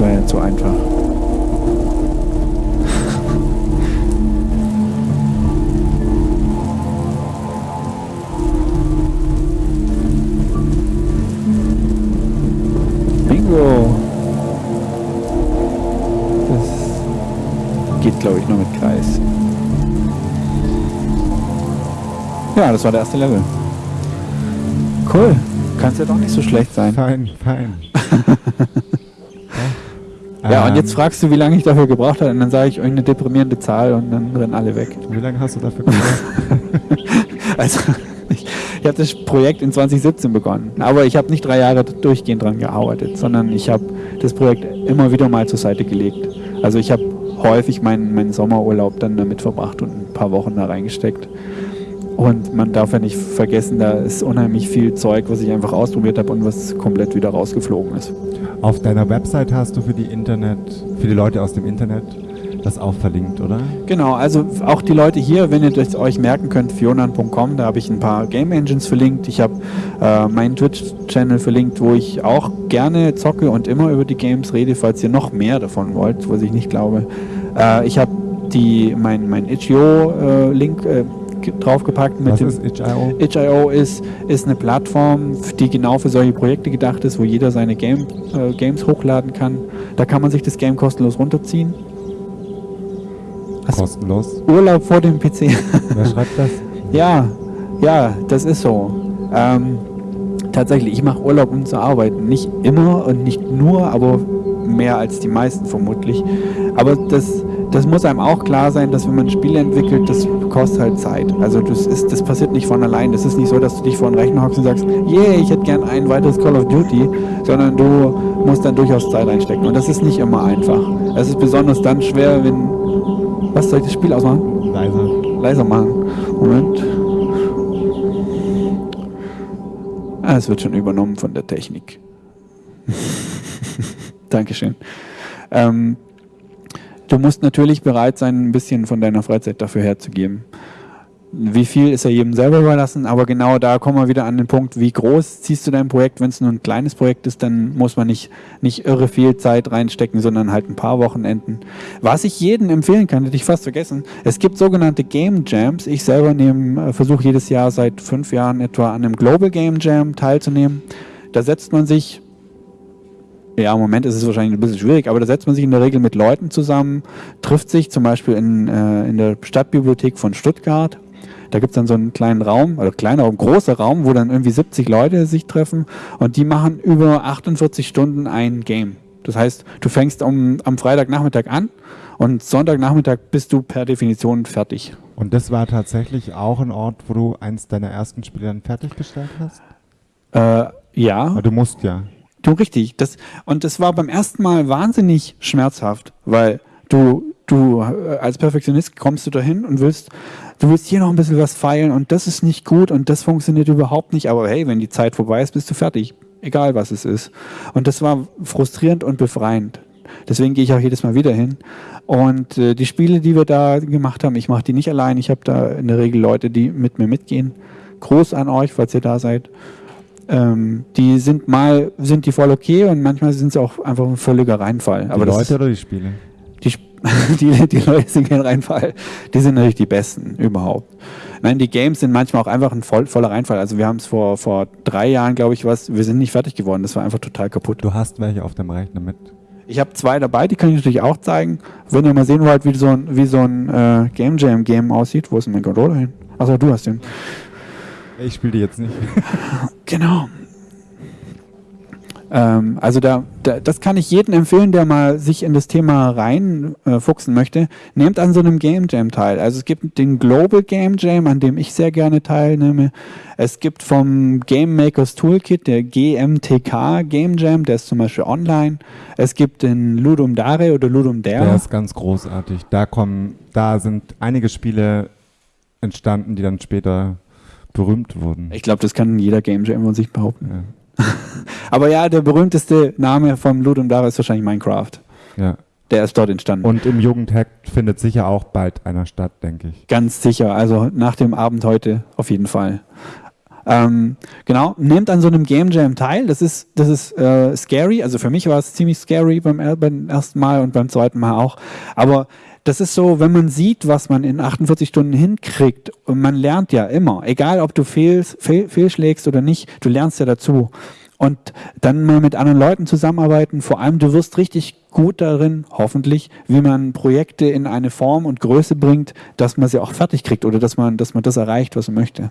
S2: Das war ja zu einfach. Bingo! Das geht, glaube ich, nur mit Kreis. Ja, das war der erste Level. Cool. Kann es ja doch nicht so schlecht sein.
S1: Fein, fein.
S2: Ja, und
S1: Ähm,
S2: jetzt fragst du, wie lange ich dafür gebraucht habe, und dann sage ich irgendeine deprimierende Zahl und dann rennen alle weg.
S1: Wie lange hast du dafür gebraucht?
S2: Also, ich, ich habe das Projekt in 2017 begonnen, aber ich habe nicht drei Jahre durchgehend dran gearbeitet, sondern ich habe das Projekt immer wieder mal zur Seite gelegt. Also ich habe häufig meinen, meinen Sommerurlaub dann damit verbracht und ein paar Wochen da reingesteckt. Und man darf ja nicht vergessen, da ist unheimlich viel Zeug, was ich einfach ausprobiert habe und was komplett wieder rausgeflogen ist.
S1: Auf deiner Website hast du für die Internet, für die Leute aus dem Internet das auch verlinkt, oder?
S2: Genau, also auch die Leute hier, wenn ihr das euch merken könnt, fionan.com, da habe ich ein paar Game Engines verlinkt. Ich habe äh, meinen Twitch-Channel verlinkt, wo ich auch gerne zocke und immer über die Games rede, falls ihr noch mehr davon wollt, was ich nicht glaube. Äh, ich habe die mein, mein itch.io-Link äh, draufgepackt. Mit
S1: Was ist itch.io?
S2: itch.io ist, ist eine Plattform, die genau für solche Projekte gedacht ist, wo jeder seine Game, äh, Games hochladen kann. Da kann man sich das Game kostenlos runterziehen. Hast
S1: Kostenlos.
S2: Urlaub vor dem PC.
S1: Wer schreibt das?
S2: ja, ja, das ist so. Ähm, tatsächlich, ich mache Urlaub, um zu arbeiten. Nicht immer und nicht nur, aber mehr als die meisten vermutlich. Aber das, das muss einem auch klar sein, dass wenn man Spiele entwickelt, das kostet halt Zeit. Also das, ist, das passiert nicht von allein. Das ist nicht so, dass du dich vor den Rechner hockst und sagst, yeah, ich hätte gern ein weiteres Call of Duty, sondern du musst dann durchaus Zeit reinstecken. Und das ist nicht immer einfach. Es ist besonders dann schwer, wenn... Was soll ich das Spiel ausmachen?
S1: Leise.
S2: Leiser machen. Moment. Ah, es wird schon übernommen von der Technik. Dankeschön. Ähm, du musst natürlich bereit sein, ein bisschen von deiner Freizeit dafür herzugeben. Wie viel ist ja jedem selber überlassen, aber genau da kommen wir wieder an den Punkt, wie groß ziehst du dein Projekt. Wenn es nur ein kleines Projekt ist, dann muss man nicht, nicht irre viel Zeit reinstecken, sondern halt ein paar Wochenenden. Was ich jedem empfehlen kann, hätte ich fast vergessen, es gibt sogenannte Game Jams. Ich selber äh, versuche jedes Jahr seit fünf Jahren etwa an einem Global Game Jam teilzunehmen. Da setzt man sich ja, im Moment ist es wahrscheinlich ein bisschen schwierig, aber da setzt man sich in der Regel mit Leuten zusammen, trifft sich zum Beispiel in, äh, in der Stadtbibliothek von Stuttgart. Da gibt es dann so einen kleinen Raum, oder kleiner Raum, großer Raum, wo dann irgendwie 70 Leute sich treffen und die machen über 48 Stunden ein Game. Das heißt, du fängst um, am Freitagnachmittag an und Sonntagnachmittag bist du per Definition fertig.
S1: Und das war tatsächlich auch ein Ort, wo du eins deiner ersten Spiele dann fertiggestellt hast?
S2: Äh, ja.
S1: Aber du musst ja.
S2: Du richtig. Das, und das war beim ersten Mal wahnsinnig schmerzhaft, weil du, du äh, als Perfektionist kommst du dahin und willst, du willst hier noch ein bisschen was feilen und das ist nicht gut und das funktioniert überhaupt nicht. Aber hey, wenn die Zeit vorbei ist, bist du fertig. Egal was es ist. Und das war frustrierend und befreiend. Deswegen gehe ich auch jedes Mal wieder hin. Und äh, die Spiele, die wir da gemacht haben, ich mache die nicht allein. Ich habe da in der Regel Leute, die mit mir mitgehen. Groß an euch, falls ihr da seid. Ähm, die sind mal sind die voll okay und manchmal sind sie auch einfach ein völliger Reinfall.
S1: Die
S2: Aber das
S1: Leute oder die Spiele?
S2: die, die, die Leute sind kein Reinfall. Die sind natürlich die besten überhaupt. Nein, die Games sind manchmal auch einfach ein voll, voller Reinfall. Also wir haben es vor, vor drei Jahren, glaube ich, was, wir sind nicht fertig geworden. Das war einfach total kaputt.
S1: Du hast welche auf dem Rechner mit.
S2: Ich habe zwei dabei, die kann ich natürlich auch zeigen. Wenn ihr mal sehen wollt, wie so ein, wie so ein äh, Game Jam Game aussieht, wo ist denn mein Controller hin? Achso, du hast den.
S1: Ich spiele die jetzt nicht.
S2: Genau. Ähm, also da, da, das kann ich jedem empfehlen, der mal sich in das Thema reinfuchsen äh, möchte. Nehmt an so einem Game Jam teil. Also es gibt den Global Game Jam, an dem ich sehr gerne teilnehme. Es gibt vom Game Makers Toolkit der GMTK Game Jam, der ist zum Beispiel online. Es gibt den Ludum Dare oder Ludum
S1: Der
S2: Dare.
S1: ist ganz großartig. Da kommen, da sind einige Spiele entstanden, die dann später berühmt wurden.
S2: Ich glaube, das kann jeder Game Jam von sich behaupten.
S1: Ja.
S2: Aber ja, der berühmteste Name vom Ludum Dare ist wahrscheinlich Minecraft.
S1: ja.
S2: Der ist dort entstanden.
S1: Und im Jugendhack findet sicher auch bald einer statt, denke ich.
S2: Ganz sicher. Also nach dem Abend heute auf jeden Fall. Ähm, genau, nehmt an so einem Game Jam teil. Das ist, das ist äh, scary. Also für mich war es ziemlich scary beim, er- beim ersten Mal und beim zweiten Mal auch. Aber das ist so, wenn man sieht, was man in 48 Stunden hinkriegt, und man lernt ja immer, egal ob du fehlst, fehl, fehlschlägst oder nicht, du lernst ja dazu. Und dann mal mit anderen Leuten zusammenarbeiten. Vor allem, du wirst richtig gut darin, hoffentlich, wie man Projekte in eine Form und Größe bringt, dass man sie auch fertig kriegt oder dass man, dass man das erreicht, was man möchte.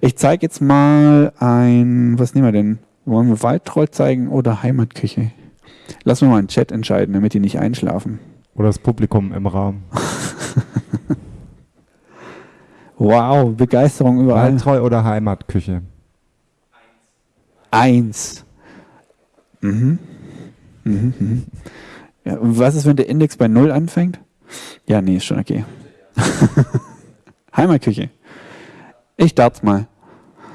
S2: Ich zeige jetzt mal ein, was nehmen wir denn? Wollen wir Waldtroll zeigen oder Heimatküche? Lassen wir mal einen Chat entscheiden, damit die nicht einschlafen.
S1: Oder das Publikum im Raum.
S2: Wow, Begeisterung überall.
S1: Waldtreu oder Heimatküche?
S2: Eins. Mhm. Mhm, mhm. Ja, was ist, wenn der Index bei Null anfängt? Ja, nee, ist schon okay. Heimatküche. Ich dart's mal.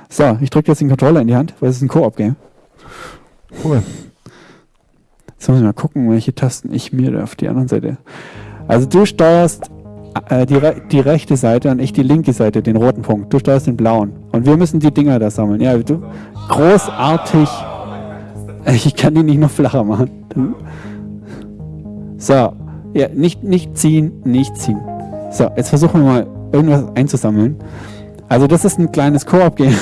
S2: So, ich drücke jetzt den Controller in die Hand, weil es ist ein Koop-Game.
S1: Cool.
S2: Jetzt muss ich mal gucken, welche Tasten ich mir auf die andere Seite. Also du steuerst äh, die, re die rechte Seite und ich die linke Seite, den roten Punkt. Du steuerst den blauen. Und wir müssen die Dinger da sammeln. Ja, du, großartig. Ich kann die nicht noch flacher machen. So, ja, nicht, nicht ziehen, nicht ziehen. So, jetzt versuchen wir mal irgendwas einzusammeln. Also das ist ein kleines Koop-Game,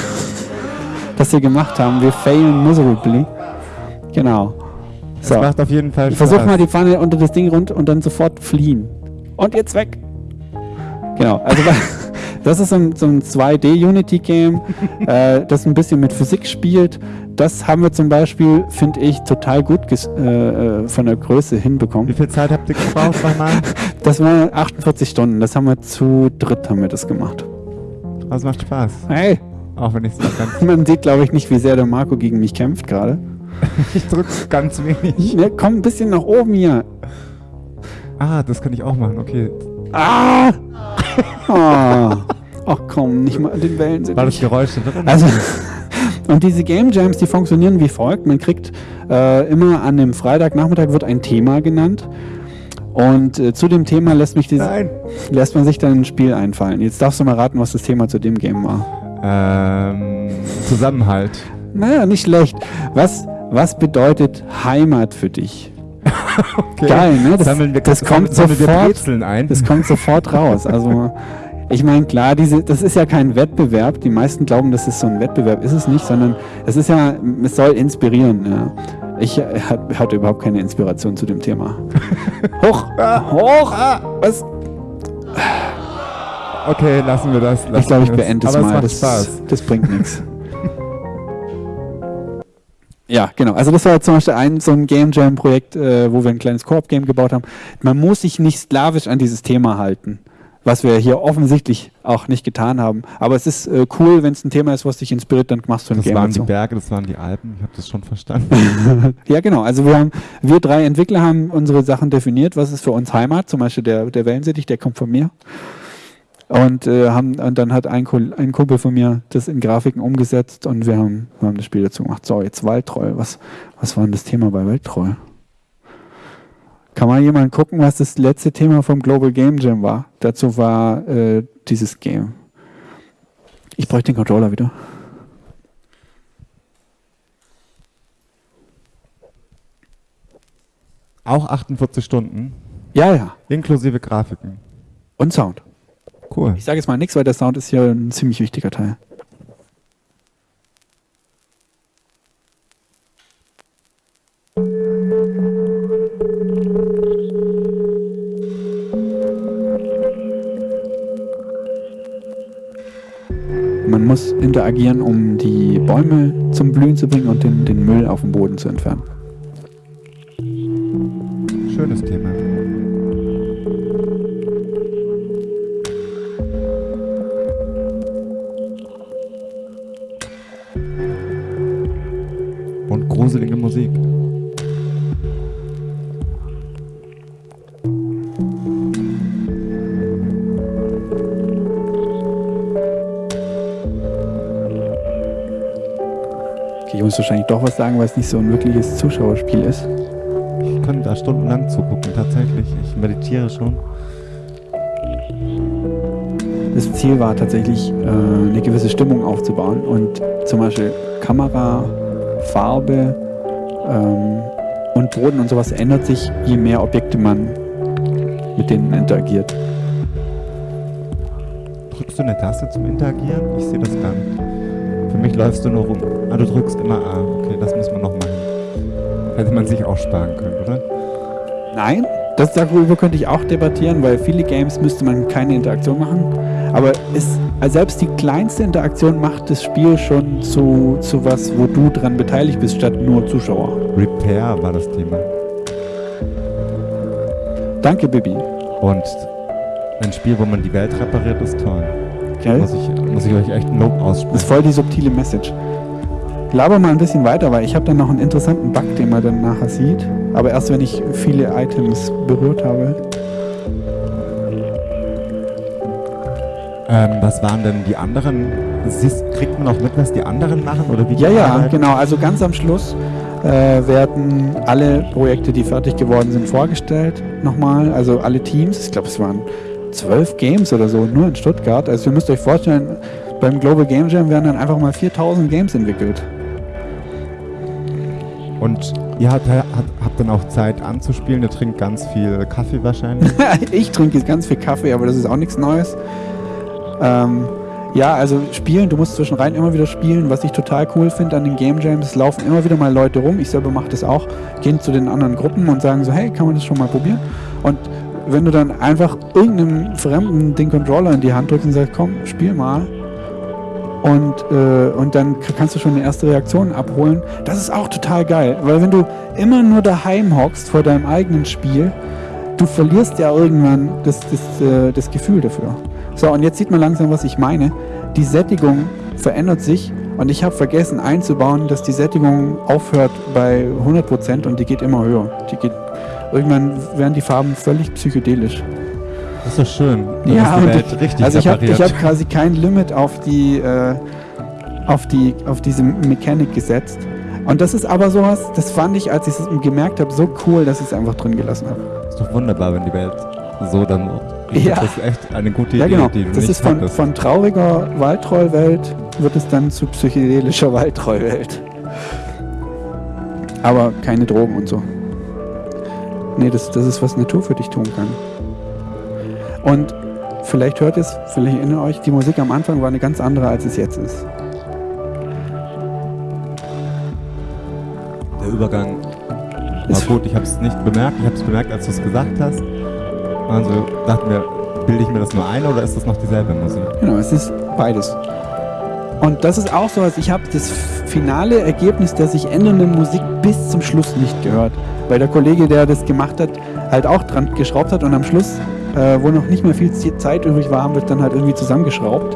S2: das wir gemacht haben. Wir failen miserably. Genau.
S1: So. Das macht auf jeden Fall
S2: Spaß. Ich versuche mal die Pfanne unter das Ding rund und dann sofort fliehen. Und jetzt weg. Genau. Also das ist so ein, so ein 2D-Unity-Game, äh, das ein bisschen mit Physik spielt. Das haben wir zum Beispiel, finde ich, total gut äh, äh, von der Größe hinbekommen.
S1: Wie viel Zeit habt ihr gebraucht
S2: nochmal? Das waren 48 Stunden. Das haben wir zu dritt haben wir das gemacht.
S1: Das macht Spaß.
S2: Hey.
S1: Auch wenn ich es ganz.
S2: Man sieht, glaube ich, nicht, wie sehr der Marco gegen mich kämpft gerade.
S1: ich drücke ganz wenig.
S2: Ja, komm ein bisschen nach oben hier.
S1: Ah, das kann ich auch machen, okay.
S2: Ah! ah. Ach komm, nicht mal den Wellen sind.
S1: War das Geräusch
S2: drin? Also, und diese Game Jams, die funktionieren wie folgt. Man kriegt äh, immer an dem Freitagnachmittag wird ein Thema genannt. Und äh, zu dem Thema lässt, mich diese, lässt man sich dann ein Spiel einfallen. Jetzt darfst du mal raten, was das Thema zu dem Game war.
S1: Ähm, Zusammenhalt.
S2: Naja, nicht schlecht. Was, was bedeutet Heimat für dich?
S1: okay.
S2: Geil, ne?
S1: Das, sammeln wir,
S2: das kommt
S1: sammeln
S2: sofort,
S1: wir ein.
S2: Das kommt sofort raus. Also ich meine, klar, diese, das ist ja kein Wettbewerb. Die meisten glauben, das ist so ein Wettbewerb. Ist es nicht, sondern es ist ja, es soll inspirieren. Ja. Ich äh, hatte überhaupt keine Inspiration zu dem Thema. Hoch! Hoch! Was?
S1: Okay, lassen wir das. Lassen
S2: ich glaube, ich beende es mal.
S1: Das,
S2: das bringt nichts. Ja, genau. Also das war zum Beispiel ein so ein Game Jam Projekt, äh, wo wir ein kleines Koop-Game gebaut haben. Man muss sich nicht sklavisch an dieses Thema halten was wir hier offensichtlich auch nicht getan haben. Aber es ist äh, cool, wenn es ein Thema ist, was dich inspiriert, dann machst du ein
S1: das
S2: Game.
S1: Das waren die Berge, das waren die Alpen, ich habe das schon verstanden.
S2: ja, genau. Also wir haben, wir drei Entwickler haben unsere Sachen definiert, was ist für uns Heimat, zum Beispiel der, der Wellensittich, der kommt von mir. Und, äh, haben, und dann hat ein, ein Kumpel von mir das in Grafiken umgesetzt und wir haben, wir haben das Spiel dazu gemacht. So, jetzt Waldtreu. Was, was war denn das Thema bei Waldtreu? Kann mal jemand gucken, was das letzte Thema vom Global Game Jam war? Dazu war äh, dieses Game. Ich bräuchte den Controller wieder.
S1: Auch 48 Stunden?
S2: Ja, ja.
S1: Inklusive Grafiken.
S2: Und Sound.
S1: Cool.
S2: Ich sage jetzt mal nichts, weil der Sound ist hier ein ziemlich wichtiger Teil. Man muss interagieren, um die Bäume zum Blühen zu bringen und den, den Müll auf dem Boden zu entfernen.
S1: Schönes Thema. Gruselige Musik.
S2: Ich muss wahrscheinlich doch was sagen, weil es nicht so ein wirkliches Zuschauerspiel ist.
S1: Ich kann da stundenlang zugucken, tatsächlich. Ich meditiere schon.
S2: Das Ziel war tatsächlich, äh, eine gewisse Stimmung aufzubauen und zum Beispiel Kamera, Farbe ähm, und Boden und sowas ändert sich, je mehr Objekte man mit denen interagiert.
S1: Drückst du eine Taste zum Interagieren? Ich sehe das gar nicht. Für mich läufst du nur rum. Ah, du drückst immer A. Okay, das muss man noch machen. Hätte man sich auch sparen können, oder?
S2: Nein, das darüber könnte ich auch debattieren, weil viele Games müsste man keine Interaktion machen. Aber ist, also selbst die kleinste Interaktion macht das Spiel schon zu, zu was, wo du dran beteiligt bist, statt nur Zuschauer.
S1: Repair war das Thema.
S2: Danke, Bibi.
S1: Und ein Spiel, wo man die Welt repariert, ist toll.
S2: Gell?
S1: Muss ich, muss ich euch echt ein Lob
S2: Das
S1: aussprechen.
S2: ist voll die subtile Message. Laber mal ein bisschen weiter, weil ich habe dann noch einen interessanten Bug, den man dann nachher sieht. Aber erst wenn ich viele Items berührt habe.
S1: Ähm, was waren denn die anderen? Siehst, kriegt man auch mit, was die anderen machen? Oder wie die
S2: Ja, ja,
S1: arbeiten?
S2: genau. Also ganz am Schluss äh, werden alle Projekte, die fertig geworden sind, vorgestellt. Nochmal. Also alle Teams. Ich glaube, es waren zwölf Games oder so, nur in Stuttgart. Also ihr müsst euch vorstellen, beim Global Game Jam werden dann einfach mal 4000 Games entwickelt.
S1: Und ihr habt, habt, habt dann auch Zeit anzuspielen. Ihr trinkt ganz viel Kaffee wahrscheinlich.
S2: ich trinke jetzt ganz viel Kaffee, aber das ist auch nichts Neues. Ähm, ja, also spielen, du musst zwischenrein immer wieder spielen. Was ich total cool finde an den Game Jams, laufen immer wieder mal Leute rum. Ich selber mache das auch, gehen zu den anderen Gruppen und sagen so, hey, kann man das schon mal probieren? Und wenn du dann einfach irgendeinem Fremden den Controller in die Hand drückst und sagst, komm, spiel mal. Und, äh, und dann kannst du schon eine erste Reaktion abholen. Das ist auch total geil, weil wenn du immer nur daheim hockst vor deinem eigenen Spiel, du verlierst ja irgendwann das, das, äh, das Gefühl dafür. So, und jetzt sieht man langsam, was ich meine. Die Sättigung verändert sich und ich habe vergessen einzubauen, dass die Sättigung aufhört bei 100% und die geht immer höher. Die geht, irgendwann werden die Farben völlig psychedelisch.
S1: Das ist doch schön. Da
S2: Ja,
S1: ist die Welt richtig
S2: Also ich habe hab quasi kein Limit auf die, äh, auf die, auf diese Mechanik gesetzt. Und das ist aber sowas, das fand ich, als ich es gemerkt habe, so cool, dass ich es einfach drin gelassen habe.
S1: ist doch wunderbar, wenn die Welt so dann
S2: Ja.
S1: Das ist echt eine gute
S2: Ja,
S1: Idee,
S2: genau.
S1: die du
S2: Das ist von,
S1: hattest.
S2: von trauriger Waldtrollwelt wird es dann zu psychedelischer Waldtrollwelt. Aber keine Drogen und so. Nee, das, das ist, was Natur für dich tun kann. Und vielleicht hört es, vielleicht erinnert euch, die Musik am Anfang war eine ganz andere, als es jetzt ist.
S1: Der Übergang war
S2: Ist-
S1: gut. Ich habe es nicht bemerkt. Ich habe es bemerkt, als du es gesagt hast. Also dachten wir, bilde ich mir das nur ein oder ist das noch dieselbe Musik?
S2: Genau, es ist beides. Und das ist auch so, als ich habe das finale Ergebnis der sich ändernden Musik bis zum Schluss nicht gehört. Weil der Kollege, der das gemacht hat, halt auch dran geschraubt hat und am Schluss, äh, wo noch nicht mehr viel Zeit übrig war, haben wir es dann halt irgendwie zusammengeschraubt.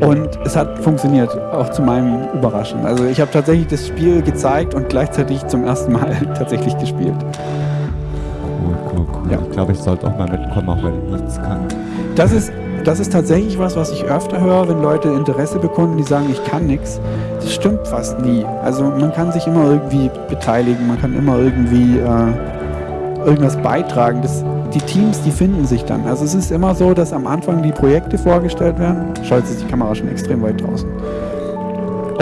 S2: Und es hat funktioniert, auch zu meinem Überraschen. Also ich habe tatsächlich das Spiel gezeigt und gleichzeitig zum ersten Mal tatsächlich gespielt. Ja.
S1: Ich glaube, ich sollte auch mal mitkommen, auch wenn ich nichts kann.
S2: Das ist, das ist tatsächlich was, was ich öfter höre, wenn Leute Interesse bekunden, die sagen, ich kann nichts. Das stimmt fast nie. Also man kann sich immer irgendwie beteiligen, man kann immer irgendwie äh, irgendwas beitragen. Das, die Teams, die finden sich dann. Also es ist immer so, dass am Anfang die Projekte vorgestellt werden. Schaut ist die Kamera schon extrem weit draußen.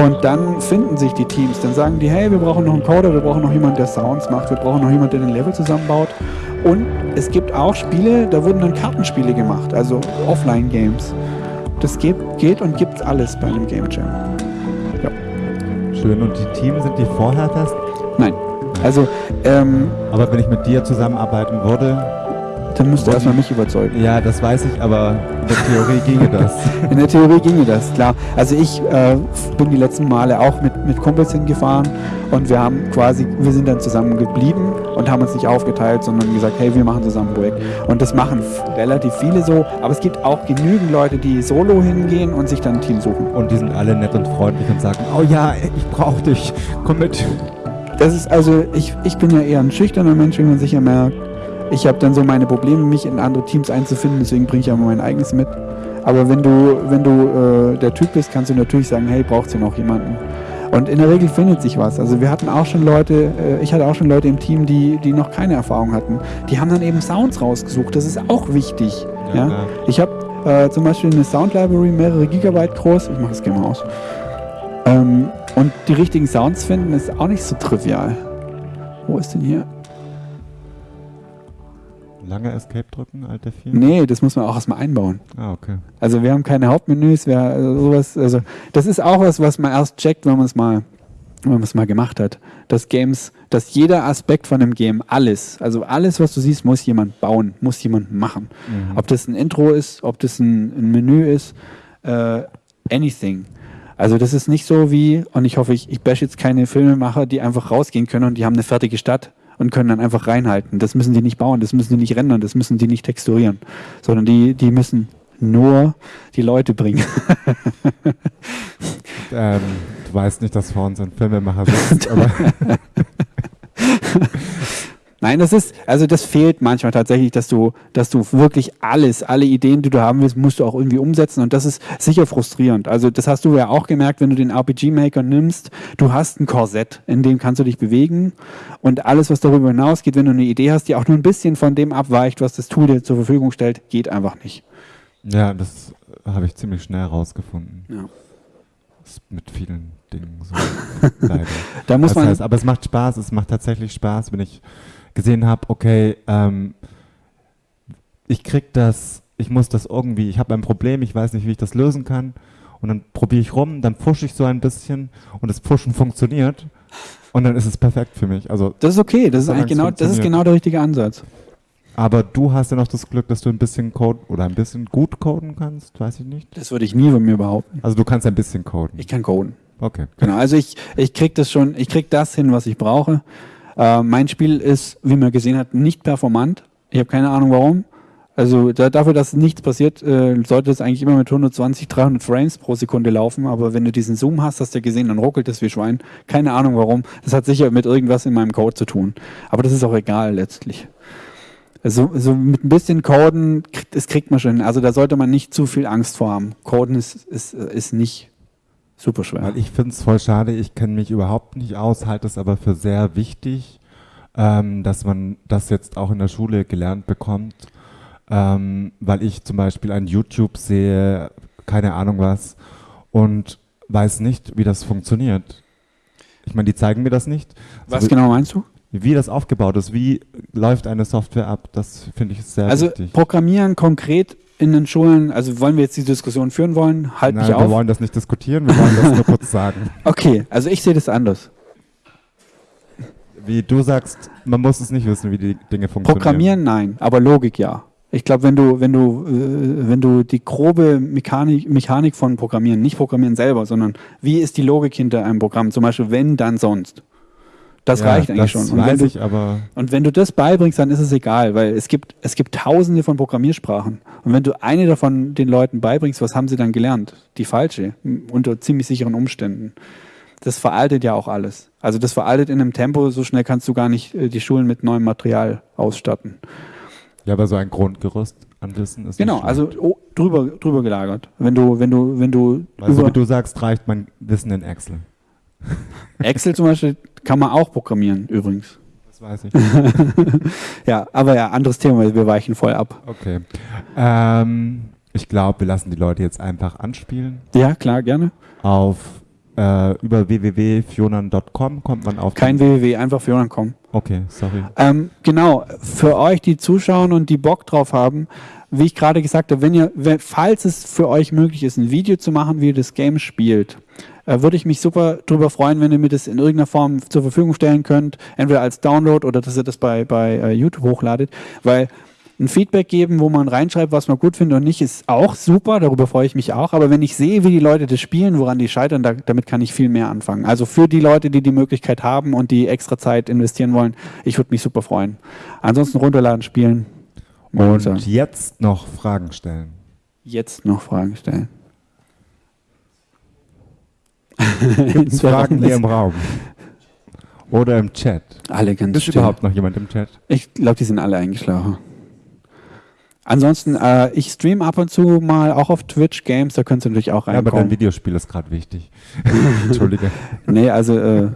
S2: Und dann finden sich die Teams. Dann sagen die, hey, wir brauchen noch einen Coder, wir brauchen noch jemanden, der Sounds macht, wir brauchen noch jemanden, der den Level zusammenbaut. Und es gibt auch Spiele, da wurden dann Kartenspiele gemacht, also Offline-Games. Das geht, geht und gibt alles bei einem Game Jam.
S1: Schön. Und die Teams sind die vorher fest?
S2: Nein. Also, ähm,
S1: Aber wenn ich mit dir zusammenarbeiten würde,
S2: dann müsst ihr erstmal mich überzeugen.
S1: ja, das weiß ich, aber in der Theorie ginge das.
S2: In der Theorie ginge das, klar. Also ich äh, bin die letzten Male auch mit, mit Kumpels hingefahren und wir haben quasi, wir sind dann zusammen geblieben und haben uns nicht aufgeteilt, sondern gesagt, hey, wir machen zusammen ein Projekt. Und das machen relativ viele so, aber es gibt auch genügend Leute, die solo hingehen und sich dann ein Team suchen.
S1: Und die sind alle nett und freundlich und sagen, oh ja, ich brauche dich, komm mit.
S2: Das ist also, ich, ich bin ja eher ein schüchterner Mensch, wie man sicher merkt. Ich habe dann so meine Probleme, mich in andere Teams einzufinden, deswegen bringe ich ja mein eigenes mit. Aber wenn du, wenn du äh, der Typ bist, kannst du natürlich sagen, hey, braucht ihr noch jemanden? Und in der Regel findet sich was. Also wir hatten auch schon Leute, äh, ich hatte auch schon Leute im Team, die, die noch keine Erfahrung hatten. Die haben dann eben Sounds rausgesucht. Das ist auch wichtig. Ja,
S1: klar.
S2: Ich habe äh, zum Beispiel eine Sound Library, mehrere Gigabyte groß. Ich mache das gerne mal aus. Ähm, und die richtigen Sounds finden ist auch nicht so trivial. Wo ist denn hier?
S1: Lange Escape drücken, Alt F4?
S2: Nee, das muss man auch erstmal einbauen.
S1: Ah, okay.
S2: Also wir haben keine Hauptmenüs, wir, also sowas, also das ist auch was, was man erst checkt, wenn man es mal, wenn man es mal gemacht hat. Dass Games, dass jeder Aspekt von einem Game, alles, also alles, was du siehst, muss jemand bauen, muss jemand machen.
S1: Mhm.
S2: Ob das ein Intro ist, ob das ein, ein Menü ist, äh, anything. Also das ist nicht so wie, und ich hoffe, ich, ich bash jetzt keine Filmemacher, die einfach rausgehen können und die haben eine fertige Stadt und können dann einfach reinhalten. Das müssen die nicht bauen, das müssen die nicht rendern, das müssen die nicht texturieren, sondern die, die müssen nur die Leute bringen.
S1: ähm, du weißt nicht, dass vor uns ein Filmemacher sitzt, aber
S2: Nein, das ist, also das fehlt manchmal tatsächlich, dass du, dass du wirklich alles, alle Ideen, die du haben willst, musst du auch irgendwie umsetzen und das ist sicher frustrierend. Also das hast du ja auch gemerkt, wenn du den RPG-Maker nimmst, du hast ein Korsett, in dem kannst du dich bewegen und alles, was darüber hinausgeht, wenn du eine Idee hast, die auch nur ein bisschen von dem abweicht, was das Tool dir zur Verfügung stellt, geht einfach nicht.
S1: Ja, das habe ich ziemlich schnell herausgefunden.
S2: Ja.
S1: mit vielen Dingen so. leider.
S2: Da muss
S1: das
S2: man
S1: heißt, aber es macht Spaß, es macht tatsächlich Spaß, wenn ich gesehen habe, okay, ähm, ich krieg das, ich muss das irgendwie, ich habe ein Problem, ich weiß nicht, wie ich das lösen kann. Und dann probiere ich rum, dann pushe ich so ein bisschen und das Pushen funktioniert. Und dann ist es perfekt für mich. Also,
S2: das ist okay, das ist eigentlich genau, das ist genau der richtige Ansatz.
S1: Aber du hast ja noch das Glück, dass du ein bisschen Code oder ein bisschen gut coden kannst, weiß ich nicht.
S2: Das würde ich nie von mir behaupten.
S1: Also du kannst ein bisschen coden.
S2: Ich kann coden.
S1: Okay.
S2: Genau, also ich, ich krieg das schon, ich krieg das hin, was ich brauche. Äh, mein Spiel ist, wie man gesehen hat, nicht performant. Ich habe keine Ahnung warum. Also da, dafür, dass nichts passiert, äh, sollte es eigentlich immer mit 120, 300 Frames pro Sekunde laufen. Aber wenn du diesen Zoom hast, hast du ja gesehen, dann ruckelt es wie Schwein. Keine Ahnung warum. Das hat sicher mit irgendwas in meinem Code zu tun. Aber das ist auch egal letztlich. Also, also mit ein bisschen Coden, das kriegt man schon. Also da sollte man nicht zu viel Angst vor haben. Coden ist, ist, ist nicht super schwer.
S1: Weil ich finde es voll schade, ich kenne mich überhaupt nicht aus, halte es aber für sehr wichtig, ähm, dass man das jetzt auch in der Schule gelernt bekommt, ähm, weil ich zum Beispiel an YouTube sehe, keine Ahnung was, und weiß nicht, wie das funktioniert. Ich meine, die zeigen mir das nicht.
S2: Was so, genau meinst du?
S1: Wie das aufgebaut ist, wie läuft eine Software ab, das finde ich sehr
S2: also
S1: wichtig.
S2: Also Programmieren konkret in den Schulen, also wollen wir jetzt die Diskussion führen wollen, halt
S1: Nein,
S2: mich auf.
S1: wir wollen das nicht diskutieren, wir wollen das nur kurz sagen.
S2: Okay, also ich sehe das anders.
S1: Wie du sagst, man muss es nicht wissen, wie die Dinge funktionieren.
S2: Programmieren, nein, aber Logik ja. Ich glaube, wenn du, wenn du, äh, wenn du die grobe Mechanik, Mechanik von Programmieren, nicht Programmieren selber, sondern wie ist die Logik hinter einem Programm, zum Beispiel wenn, dann sonst. Das ja, reicht eigentlich
S1: das
S2: schon.
S1: Und wenn, du, aber
S2: und wenn du das beibringst, dann ist es egal, weil es gibt, es gibt tausende von Programmiersprachen. Und wenn du eine davon den Leuten beibringst, was haben sie dann gelernt? Die falsche, unter ziemlich sicheren Umständen. Das veraltet ja auch alles. Also das veraltet in einem Tempo, so schnell kannst du gar nicht äh, die Schulen mit neuem Material ausstatten.
S1: Ja, aber so ein Grundgerüst an Wissen ist
S2: Genau, also oh, drüber, drüber gelagert. Wenn du, wenn du, wenn du.
S1: Also wie du sagst, reicht mein Wissen in Excel.
S2: Excel zum Beispiel kann man auch programmieren, übrigens.
S1: Das weiß ich.
S2: ja, aber ja, anderes Thema, wir weichen voll ab.
S1: Okay. Ähm, ich glaube, wir lassen die Leute jetzt einfach anspielen.
S2: Ja, klar, gerne.
S1: Auf äh, über www.fionan.com kommt man auf.
S2: Kein www, einfach fionan.com.
S1: Okay, sorry.
S2: Ähm, genau, für euch, die zuschauen und die Bock drauf haben, wie ich gerade gesagt habe, wenn ihr, falls es für euch möglich ist, ein Video zu machen, wie ihr das Game spielt, äh, würde ich mich super darüber freuen, wenn ihr mir das in irgendeiner Form zur Verfügung stellen könnt, entweder als Download oder dass ihr das bei, bei uh, YouTube hochladet, weil ein Feedback geben, wo man reinschreibt, was man gut findet und nicht, ist auch super, darüber freue ich mich auch. Aber wenn ich sehe, wie die Leute das spielen, woran die scheitern, da, damit kann ich viel mehr anfangen. Also für die Leute, die die Möglichkeit haben und die extra Zeit investieren wollen, ich würde mich super freuen. Ansonsten runterladen, spielen.
S1: Und, und jetzt noch Fragen stellen.
S2: Jetzt noch Fragen stellen.
S1: Gibt es Fragen hier im Raum? Oder im Chat?
S2: Alle ganz
S1: Ist
S2: still.
S1: überhaupt noch jemand im Chat?
S2: Ich glaube, die sind alle eingeschlafen. Ansonsten, äh, ich stream ab und zu mal auch auf Twitch Games, da könnt ihr natürlich auch reinkommen.
S1: Ja, aber dein Videospiel ist gerade wichtig. Entschuldige.
S2: Nee, also äh,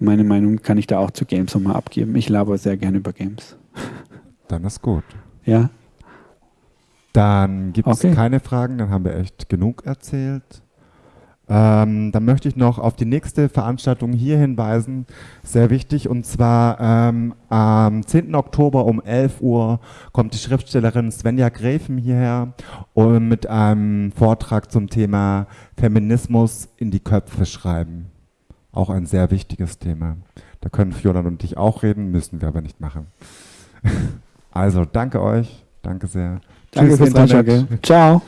S2: meine Meinung kann ich da auch zu Games nochmal abgeben. Ich laber sehr gerne über Games.
S1: Dann ist gut.
S2: Ja.
S1: Dann gibt es okay. keine Fragen, dann haben wir echt genug erzählt. Ähm, dann möchte ich noch auf die nächste Veranstaltung hier hinweisen, sehr wichtig, und zwar ähm, am 10. Oktober um 11 Uhr kommt die Schriftstellerin Svenja Gräfen hierher und mit einem Vortrag zum Thema Feminismus in die Köpfe schreiben. Auch ein sehr wichtiges Thema. Da können Fiona und ich auch reden, müssen wir aber nicht machen. also danke euch, danke sehr.
S2: Danke Tschüss, fürs Ciao.